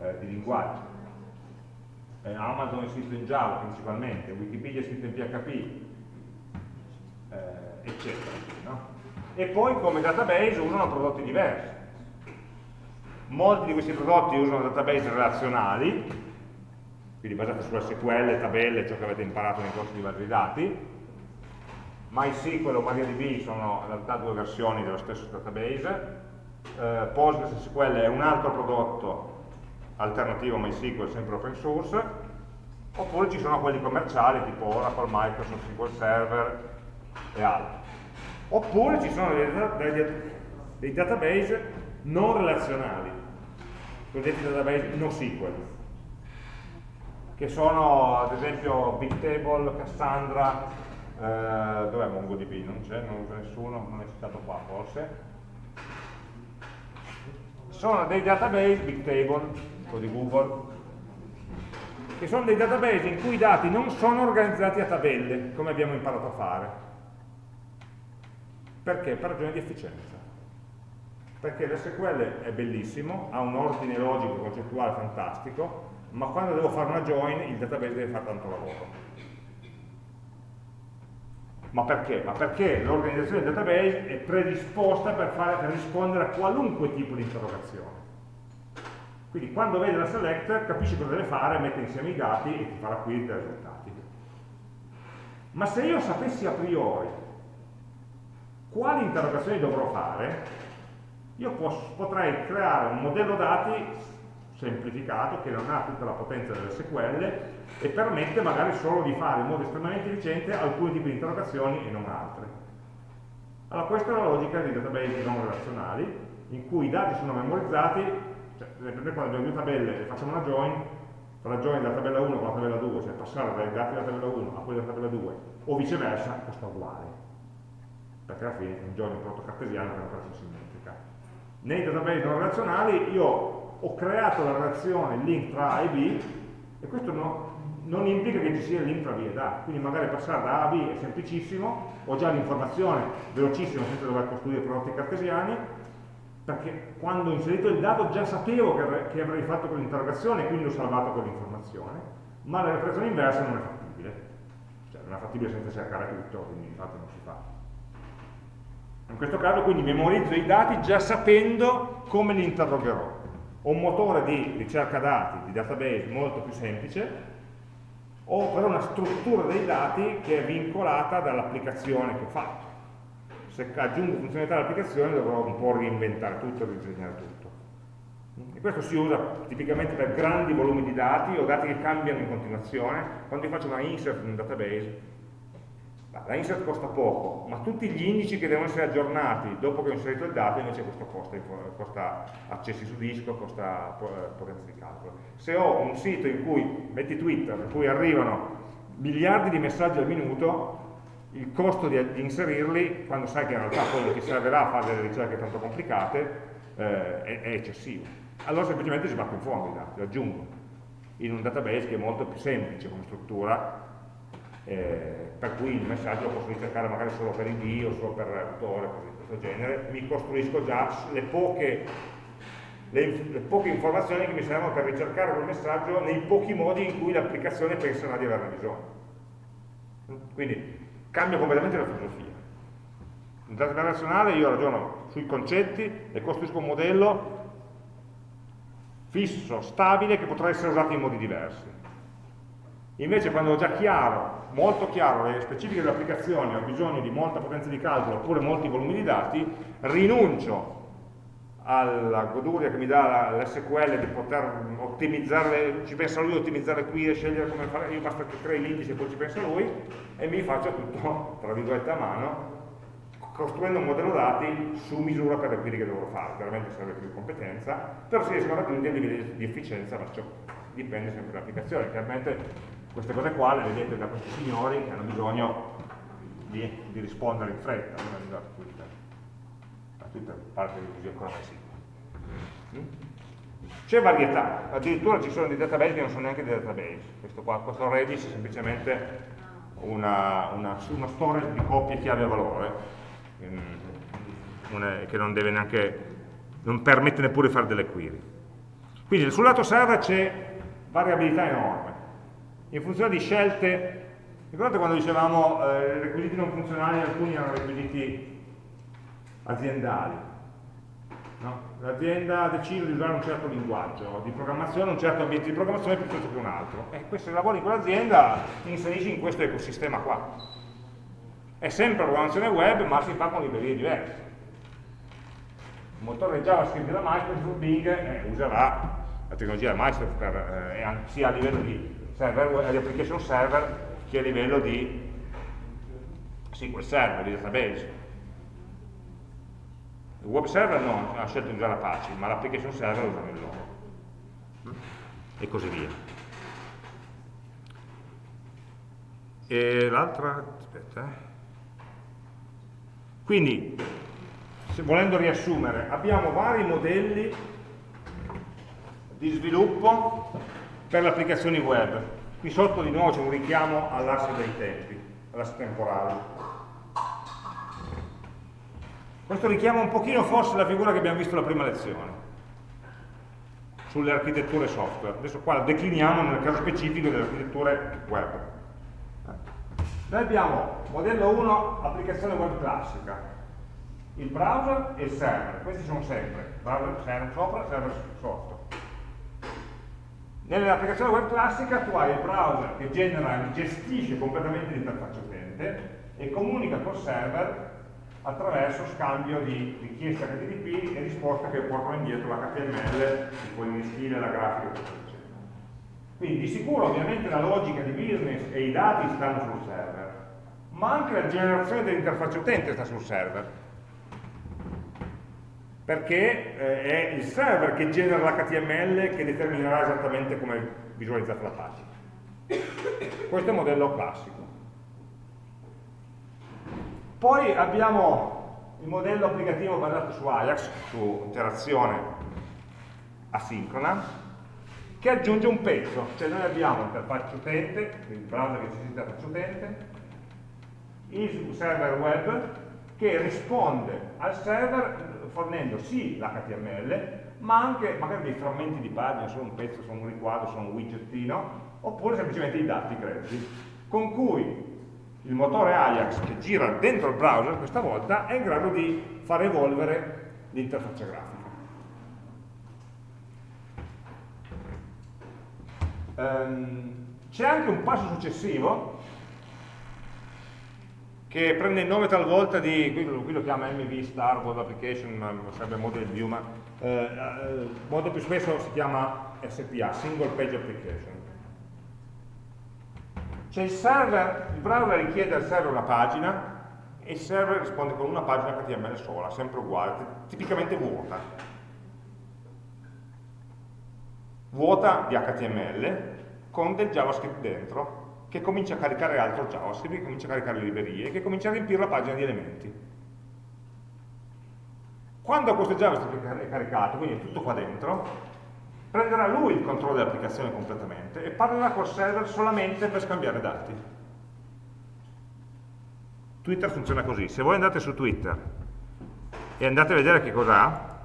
eh, di linguaggi. Eh, Amazon è scritto in Java principalmente, Wikipedia è scritto in PHP, eh, eccetera. No? E poi come database usano prodotti diversi. Molti di questi prodotti usano database relazionali, quindi basate sulla SQL, tabelle, ciò che avete imparato nei corsi di base dati. MySQL o MariaDB sono in realtà due versioni dello stesso database. Eh, PostgreSQL è un altro prodotto alternativo a MySQL, sempre open source. Oppure ci sono quelli commerciali tipo Oracle, Microsoft, SQL Server e altri. Oppure ci sono dei, dei, dei database non relazionali, cosiddetti database NoSQL che sono ad esempio Bigtable, Cassandra, eh, dov'è MongoDB? Non c'è, non usa nessuno, non è citato qua forse. Sono dei database, Bigtable, quello di Google, che sono dei database in cui i dati non sono organizzati a tabelle, come abbiamo imparato a fare. Perché? Per ragioni di efficienza. Perché l'SQL è bellissimo, ha un ordine logico concettuale fantastico, ma quando devo fare una join il database deve fare tanto lavoro. Ma perché? Ma perché l'organizzazione del database è predisposta per, fare, per rispondere a qualunque tipo di interrogazione. Quindi quando vede la select capisce cosa deve fare, mette insieme i dati e ti farà qui i risultati. Ma se io sapessi a priori quali interrogazioni dovrò fare, io potrei creare un modello dati semplificato che non ha tutta la potenza delle SQL e permette magari solo di fare in modo estremamente efficiente alcuni tipi di interrogazioni e non altre. Allora questa è la logica dei database non relazionali in cui i dati sono memorizzati, cioè per esempio quando abbiamo due tabelle e facciamo una join, tra la join della tabella 1 con la tabella 2, cioè passare dai dati della tabella 1 a quelli della tabella 2 o viceversa, costa uguale perché alla fine è un join prodotto cartesiano che è una operazione simmetrica. Nei database non relazionali io ho creato la relazione, link tra A e B, e questo no, non implica che ci sia link tra B ed A, quindi magari passare da A a B è semplicissimo, ho già l'informazione velocissima senza dover costruire prodotti cartesiani, perché quando ho inserito il dato già sapevo che, che avrei fatto quell'interrogazione e quindi ho salvato quell'informazione, ma la operazione inversa non è fattibile, cioè non è fattibile senza cercare tutto, quindi infatti non si fa. In questo caso quindi memorizzo i dati già sapendo come li interrogherò ho un motore di ricerca dati, di database molto più semplice, ho però una struttura dei dati che è vincolata dall'applicazione che ho fatto. se aggiungo funzionalità all'applicazione dovrò un po' reinventare tutto, ridisegnare tutto. E questo si usa tipicamente per grandi volumi di dati o dati che cambiano in continuazione. Quando io faccio una insert in un database, la insert costa poco, ma tutti gli indici che devono essere aggiornati dopo che ho inserito il dato invece questo costa, costa accessi su disco, costa potenza di calcolo. Se ho un sito in cui, metti Twitter, in cui arrivano miliardi di messaggi al minuto, il costo di, di inserirli, quando sai che in realtà non ti servirà a fare delle ricerche tanto complicate, eh, è, è, eccessivo. Allora semplicemente ci sbatto in fondo i dati, li aggiungo in un database che è molto più semplice come struttura, eh, per cui il messaggio lo posso ricercare magari solo per ID o solo per autore, cose di questo genere, mi costruisco già le poche, le, le poche informazioni che mi servono per ricercare quel messaggio nei pochi modi in cui l'applicazione penserà di averne bisogno. Quindi cambia completamente la filosofia. In database relazionale io ragiono sui concetti e costruisco un modello fisso, stabile, che potrà essere usato in modi diversi. Invece quando ho già chiaro, molto chiaro le specifiche dell'applicazione, ho bisogno di molta potenza di calcolo oppure molti volumi di dati, rinuncio alla goduria che mi dà l'SQL di poter ottimizzare, ci pensa lui a ottimizzare qui e scegliere come fare, io basta che crei l'indice e poi ci pensa lui e mi faccio tutto, tra virgolette, a mano, costruendo un modello dati su misura per le query che dovrò fare, chiaramente serve più competenza, però si riescono a raggiungere livelli di efficienza, ma ciò dipende sempre dall'applicazione, chiaramente queste cose qua le vedete da questi signori che hanno bisogno di, di rispondere in fretta, a Twitter. A Twitter parte di così ancora mai sicuro. C'è varietà, addirittura ci sono dei database che non sono neanche dei database. Questo, qua, questo Redis è semplicemente una, una, una storage di coppie chiave a valore, ehm, che non deve neanche, non permette neppure di fare delle query. Quindi sul lato server c'è variabilità enorme in funzione di scelte, ricordate quando dicevamo eh, requisiti non funzionali, alcuni erano requisiti aziendali, no? l'azienda deciso di usare un certo linguaggio di programmazione, un certo ambiente di programmazione piuttosto che un altro, e questo se lavori in quell'azienda inserisci in questo ecosistema qua. È sempre programmazione web, ma si fa con librerie diverse. Il motore JavaScript della Microsoft Bing eh, userà la tecnologia Microsoft per, eh, sia a livello di server, di application server che a livello di SQL server, di database. Il web server no, ha scelto di usare Apache, ma l'application server usa il loro. E così via. E l'altra, aspetta, eh. Quindi, volendo riassumere, abbiamo vari modelli di sviluppo per le applicazioni web. Qui sotto di nuovo c'è un richiamo all'asse dei tempi, all'asse temporale. Questo richiama un pochino forse la figura che abbiamo visto la prima lezione, sulle architetture software. Adesso qua la decliniamo nel caso specifico delle architetture web. Noi abbiamo modello 1, applicazione web classica, il browser e il server, questi sono sempre, browser server sopra, server sotto. Nell'applicazione web classica tu hai il browser che genera gestisce completamente l'interfaccia utente e comunica col server attraverso scambio di richieste HTTP e risposte che portano indietro l'HTML, il stile, la grafica eccetera. Quindi di sicuro ovviamente la logica di business e i dati stanno sul server, ma anche la generazione dell'interfaccia utente sta sul server perché eh, è il server che genera l'HTML che determinerà esattamente come visualizzata la pagina. Questo è il modello classico. Poi abbiamo il modello applicativo basato su Ajax, su interazione asincrona, che aggiunge un pezzo, cioè noi abbiamo l'interfaccia utente, il browser che gestisce l'interfaccia utente, il server web che risponde al server fornendo sì l'HTML, ma anche magari dei frammenti di pagina, solo un pezzo, solo un riquadro, solo un widgettino, oppure semplicemente i dati grezzi, con cui il motore Ajax che gira dentro il browser questa volta è in grado di far evolvere l'interfaccia grafica. Um, C'è anche un passo successivo che prende il nome talvolta di, qui, qui lo chiama MV Star Web Application, ma sarebbe Model View, ma eh, eh, molto più spesso si chiama SPA, Single Page Application. Cioè il server, il browser richiede al server una pagina e il server risponde con una pagina HTML sola, sempre uguale, tipicamente vuota. Vuota di HTML con del JavaScript dentro che comincia a caricare altro JavaScript, che comincia a caricare librerie, che comincia a riempire la pagina di elementi. Quando questo JavaScript è caricato, quindi è tutto qua dentro, prenderà lui il controllo dell'applicazione completamente e parlerà col server solamente per scambiare dati. Twitter funziona così, se voi andate su Twitter e andate a vedere che cosa ha,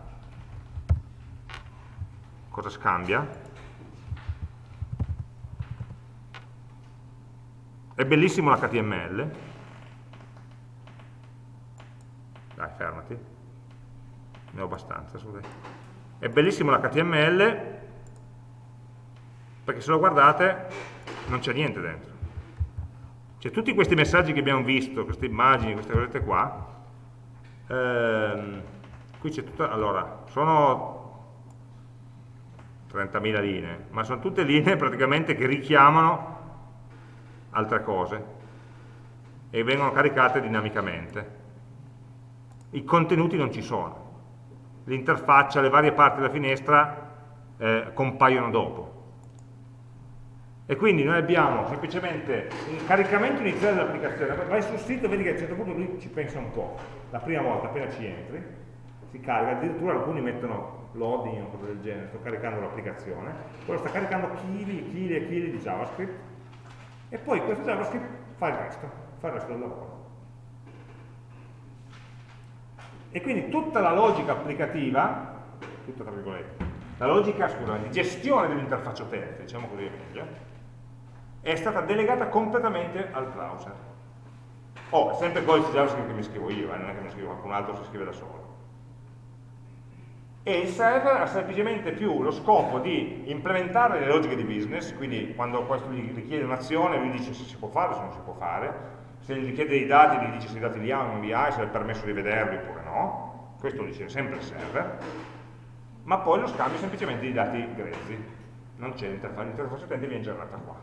cosa scambia, È bellissimo l'HTML. Dai, fermati. Ne ho abbastanza, scusate. È bellissimo l'HTML perché se lo guardate non c'è niente dentro. Cioè tutti questi messaggi che abbiamo visto, queste immagini, queste cose qua, ehm, qui c'è tutta, allora, sono 30.000 linee, ma sono tutte linee praticamente che richiamano altre cose e vengono caricate dinamicamente. I contenuti non ci sono. L'interfaccia, le varie parti della finestra eh, compaiono dopo. E quindi noi abbiamo semplicemente un caricamento iniziale dell'applicazione, vai sul sito e vedi che a un certo punto lui ci pensa un po', la prima volta appena ci entri, si carica, addirittura alcuni mettono loading o cose del genere, sto caricando l'applicazione, quello sta caricando chili e chili e chili di JavaScript, e poi questo JavaScript fa il resto, fa il resto del lavoro. E quindi tutta la logica applicativa, tutta tra virgolette, la logica scusa, di gestione dell'interfaccia utente, diciamo così è meglio, è stata delegata completamente al browser. Oh, sempre il codice JavaScript che mi scrivo io, eh, non è che mi scrivo qualcun altro, si scrive da solo e il server ha semplicemente più lo scopo di implementare le logiche di business, quindi quando questo gli richiede un'azione lui dice se si può fare o se non si può fare, se gli richiede dei dati gli dice se i dati li ha o non li ha, se è permesso di vederli oppure no, questo lo dice sempre il server, ma poi lo scambio semplicemente di dati grezzi, non c'è l'interfaccia, l'interfaccia utente viene generata qua.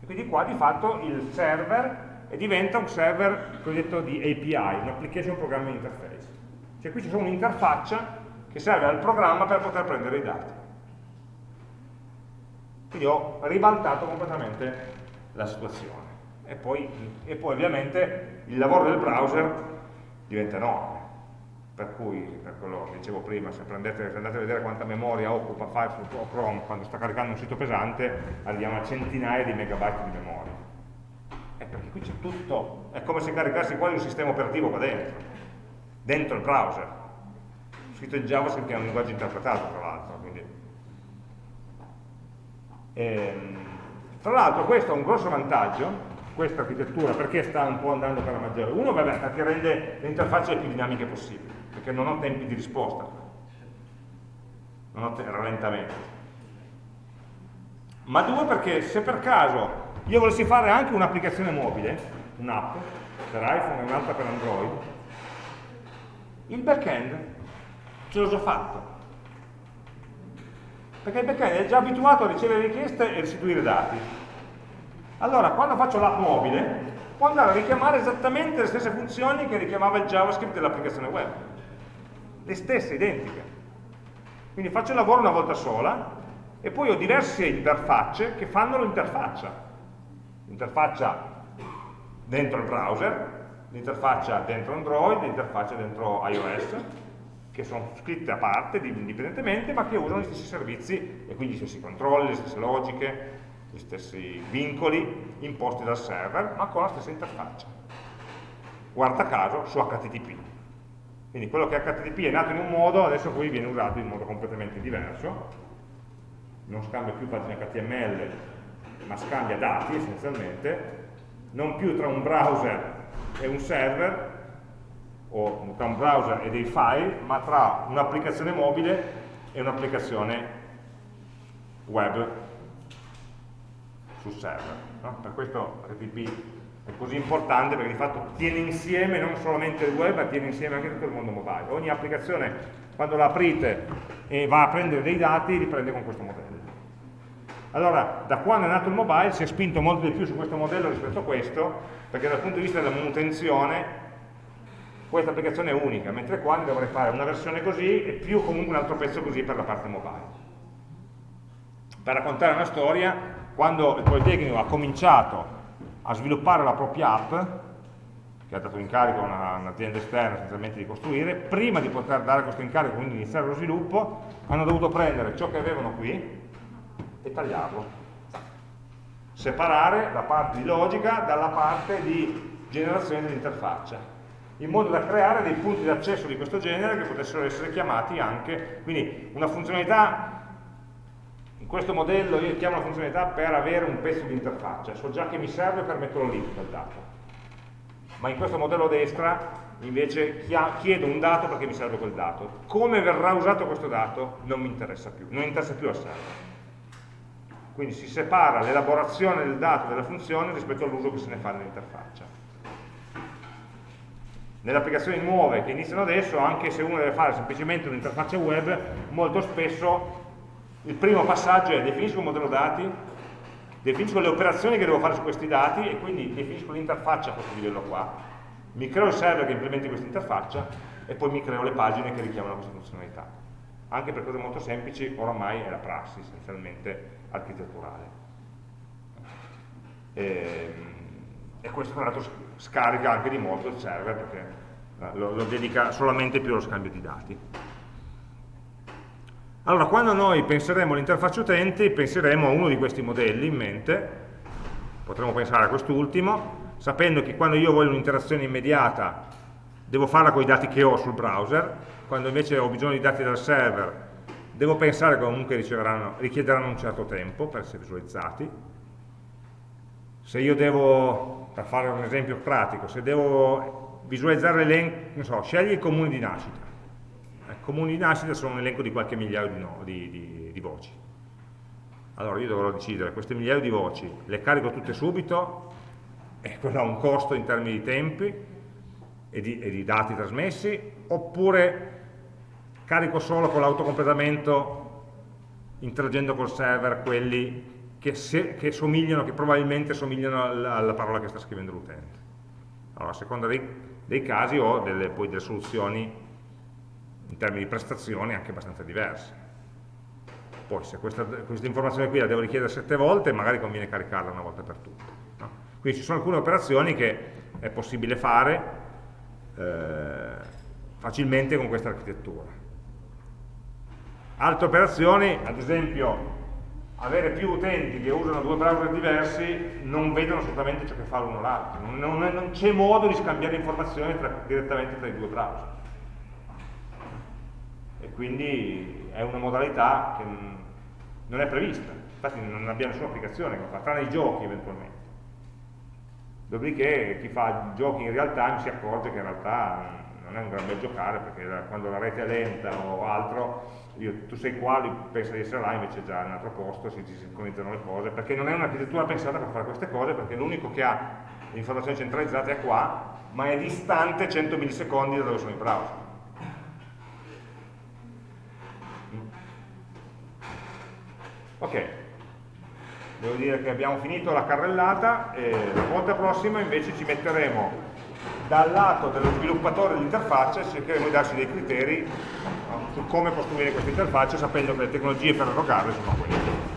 E quindi qua di fatto il server diventa un server cosiddetto di API, un Application Programming Interface. Cioè qui c'è solo un'interfaccia che serve al programma per poter prendere i dati. Quindi ho ribaltato completamente la situazione. E poi, e poi ovviamente il lavoro del browser diventa enorme. Per cui, per quello che dicevo prima, se, prendete, se andate a vedere quanta memoria occupa Firefox o Chrome quando sta caricando un sito pesante, arriviamo a centinaia di megabyte di memoria. E perché qui c'è tutto, è come se caricassi quasi un sistema operativo qua dentro, dentro il browser scritto in JavaScript che è un linguaggio interpretato tra l'altro. Ehm, tra l'altro questo è un grosso vantaggio, questa architettura, perché sta un po' andando per la maggiore. Uno, vabbè, perché rende le interfacce più dinamiche possibili, perché non ho tempi di risposta, non ho rallentamento. Ma due, perché se per caso io volessi fare anche un'applicazione mobile, un'app, per iPhone e un'altra per Android, il backend ce l'ho già fatto. Perché il backend è già abituato a ricevere richieste e restituire dati. Allora, quando faccio l'app mobile, può andare a richiamare esattamente le stesse funzioni che richiamava il JavaScript dell'applicazione web. Le stesse, identiche. Quindi faccio il lavoro una volta sola e poi ho diverse interfacce che fanno l'interfaccia. L'interfaccia dentro il browser, l'interfaccia dentro Android, l'interfaccia dentro iOS che sono scritte a parte, indipendentemente, ma che usano gli stessi servizi e quindi gli stessi controlli, le stesse logiche, gli stessi vincoli imposti dal server, ma con la stessa interfaccia. Guarda caso su HTTP. Quindi quello che HTTP è nato in un modo, adesso qui viene usato in modo completamente diverso, non scambia più pagine HTML, ma scambia dati essenzialmente, non più tra un browser e un server, o tra un browser e dei file, ma tra un'applicazione mobile e un'applicazione web sul server. No? Per questo RTP è così importante perché di fatto tiene insieme non solamente il web, ma tiene insieme anche tutto il mondo mobile. Ogni applicazione, quando la aprite e va a prendere dei dati, li prende con questo modello. Allora, da quando è nato il mobile si è spinto molto di più su questo modello rispetto a questo, perché dal punto di vista della manutenzione questa applicazione è unica, mentre qua ne dovrei fare una versione così e più comunque un altro pezzo così per la parte mobile. Per raccontare una storia, quando il Politecnico ha cominciato a sviluppare la propria app, che ha dato incarico a un'azienda esterna essenzialmente di costruire, prima di poter dare questo incarico, quindi iniziare lo sviluppo, hanno dovuto prendere ciò che avevano qui e tagliarlo. Separare la parte di logica dalla parte di generazione dell'interfaccia in modo da creare dei punti di accesso di questo genere che potessero essere chiamati anche, quindi una funzionalità, in questo modello io chiamo la funzionalità per avere un pezzo di interfaccia, so già che mi serve per metterlo lì quel dato, ma in questo modello destra invece chiedo un dato perché mi serve quel dato. Come verrà usato questo dato non mi interessa più, non interessa più al server. Quindi si separa l'elaborazione del dato della funzione rispetto all'uso che se ne fa nell'interfaccia. Nelle applicazioni nuove che iniziano adesso, anche se uno deve fare semplicemente un'interfaccia web, molto spesso il primo passaggio è definisco un modello dati, definisco le operazioni che devo fare su questi dati e quindi definisco l'interfaccia a questo livello qua. Mi creo il server che implementi questa interfaccia e poi mi creo le pagine che richiamano questa funzionalità anche per cose molto semplici oramai è la prassi essenzialmente architetturale. E, ehm, e questo tra l'altro scarica anche di molto il server perché eh, lo, lo dedica solamente più allo scambio di dati. Allora, quando noi penseremo all'interfaccia utenti, penseremo a uno di questi modelli in mente, potremmo pensare a quest'ultimo, sapendo che quando io voglio un'interazione immediata devo farla con i dati che ho sul browser, quando invece ho bisogno di dati dal server devo pensare che comunque richiederanno un certo tempo per essere visualizzati. Se io devo, per fare un esempio pratico, se devo visualizzare l'elenco, non so, scegli il comune di nascita. I comuni di nascita sono un elenco di qualche migliaio di, no, di, di, di voci. Allora io dovrò decidere, queste migliaia di voci le carico tutte subito, e quello ha un costo in termini di tempi e di, e di dati trasmessi, oppure carico solo con l'autocompletamento interagendo col server quelli che, se, che, somigliano, che probabilmente somigliano alla, alla, parola che sta scrivendo l'utente. Allora, a seconda dei, dei casi ho delle, poi delle soluzioni in termini di prestazioni anche abbastanza diverse. Poi se questa, questa, informazione qui la devo richiedere sette volte, magari conviene caricarla una volta per tutte. No? Quindi ci sono alcune operazioni che è possibile fare eh, facilmente con questa architettura. Altre operazioni, ad esempio avere più utenti che usano due browser diversi non vedono assolutamente ciò che fa l'uno l'altro, non, non, non c'è modo di scambiare informazioni tra, direttamente tra i due browser. E quindi è una modalità che non è prevista, infatti non abbiamo nessuna applicazione che fa, tranne i giochi eventualmente. Dopodiché chi fa giochi in real time si accorge che in realtà non è un gran bel giocare perché quando la rete è lenta o altro io, tu sei qua, lui pensa di essere là, invece è già in un altro posto, si, si sincronizzano le cose, perché non è un'architettura pensata per fare queste cose, perché l'unico che ha informazioni centralizzate è qua, ma è distante 100 millisecondi da dove sono i browser. Ok, devo dire che abbiamo finito la carrellata e la volta prossima invece ci metteremo dal lato dello sviluppatore dell'interfaccia cercheremo di darci dei criteri no, su come costruire questa interfaccia sapendo che le tecnologie per erogarle sono quelle.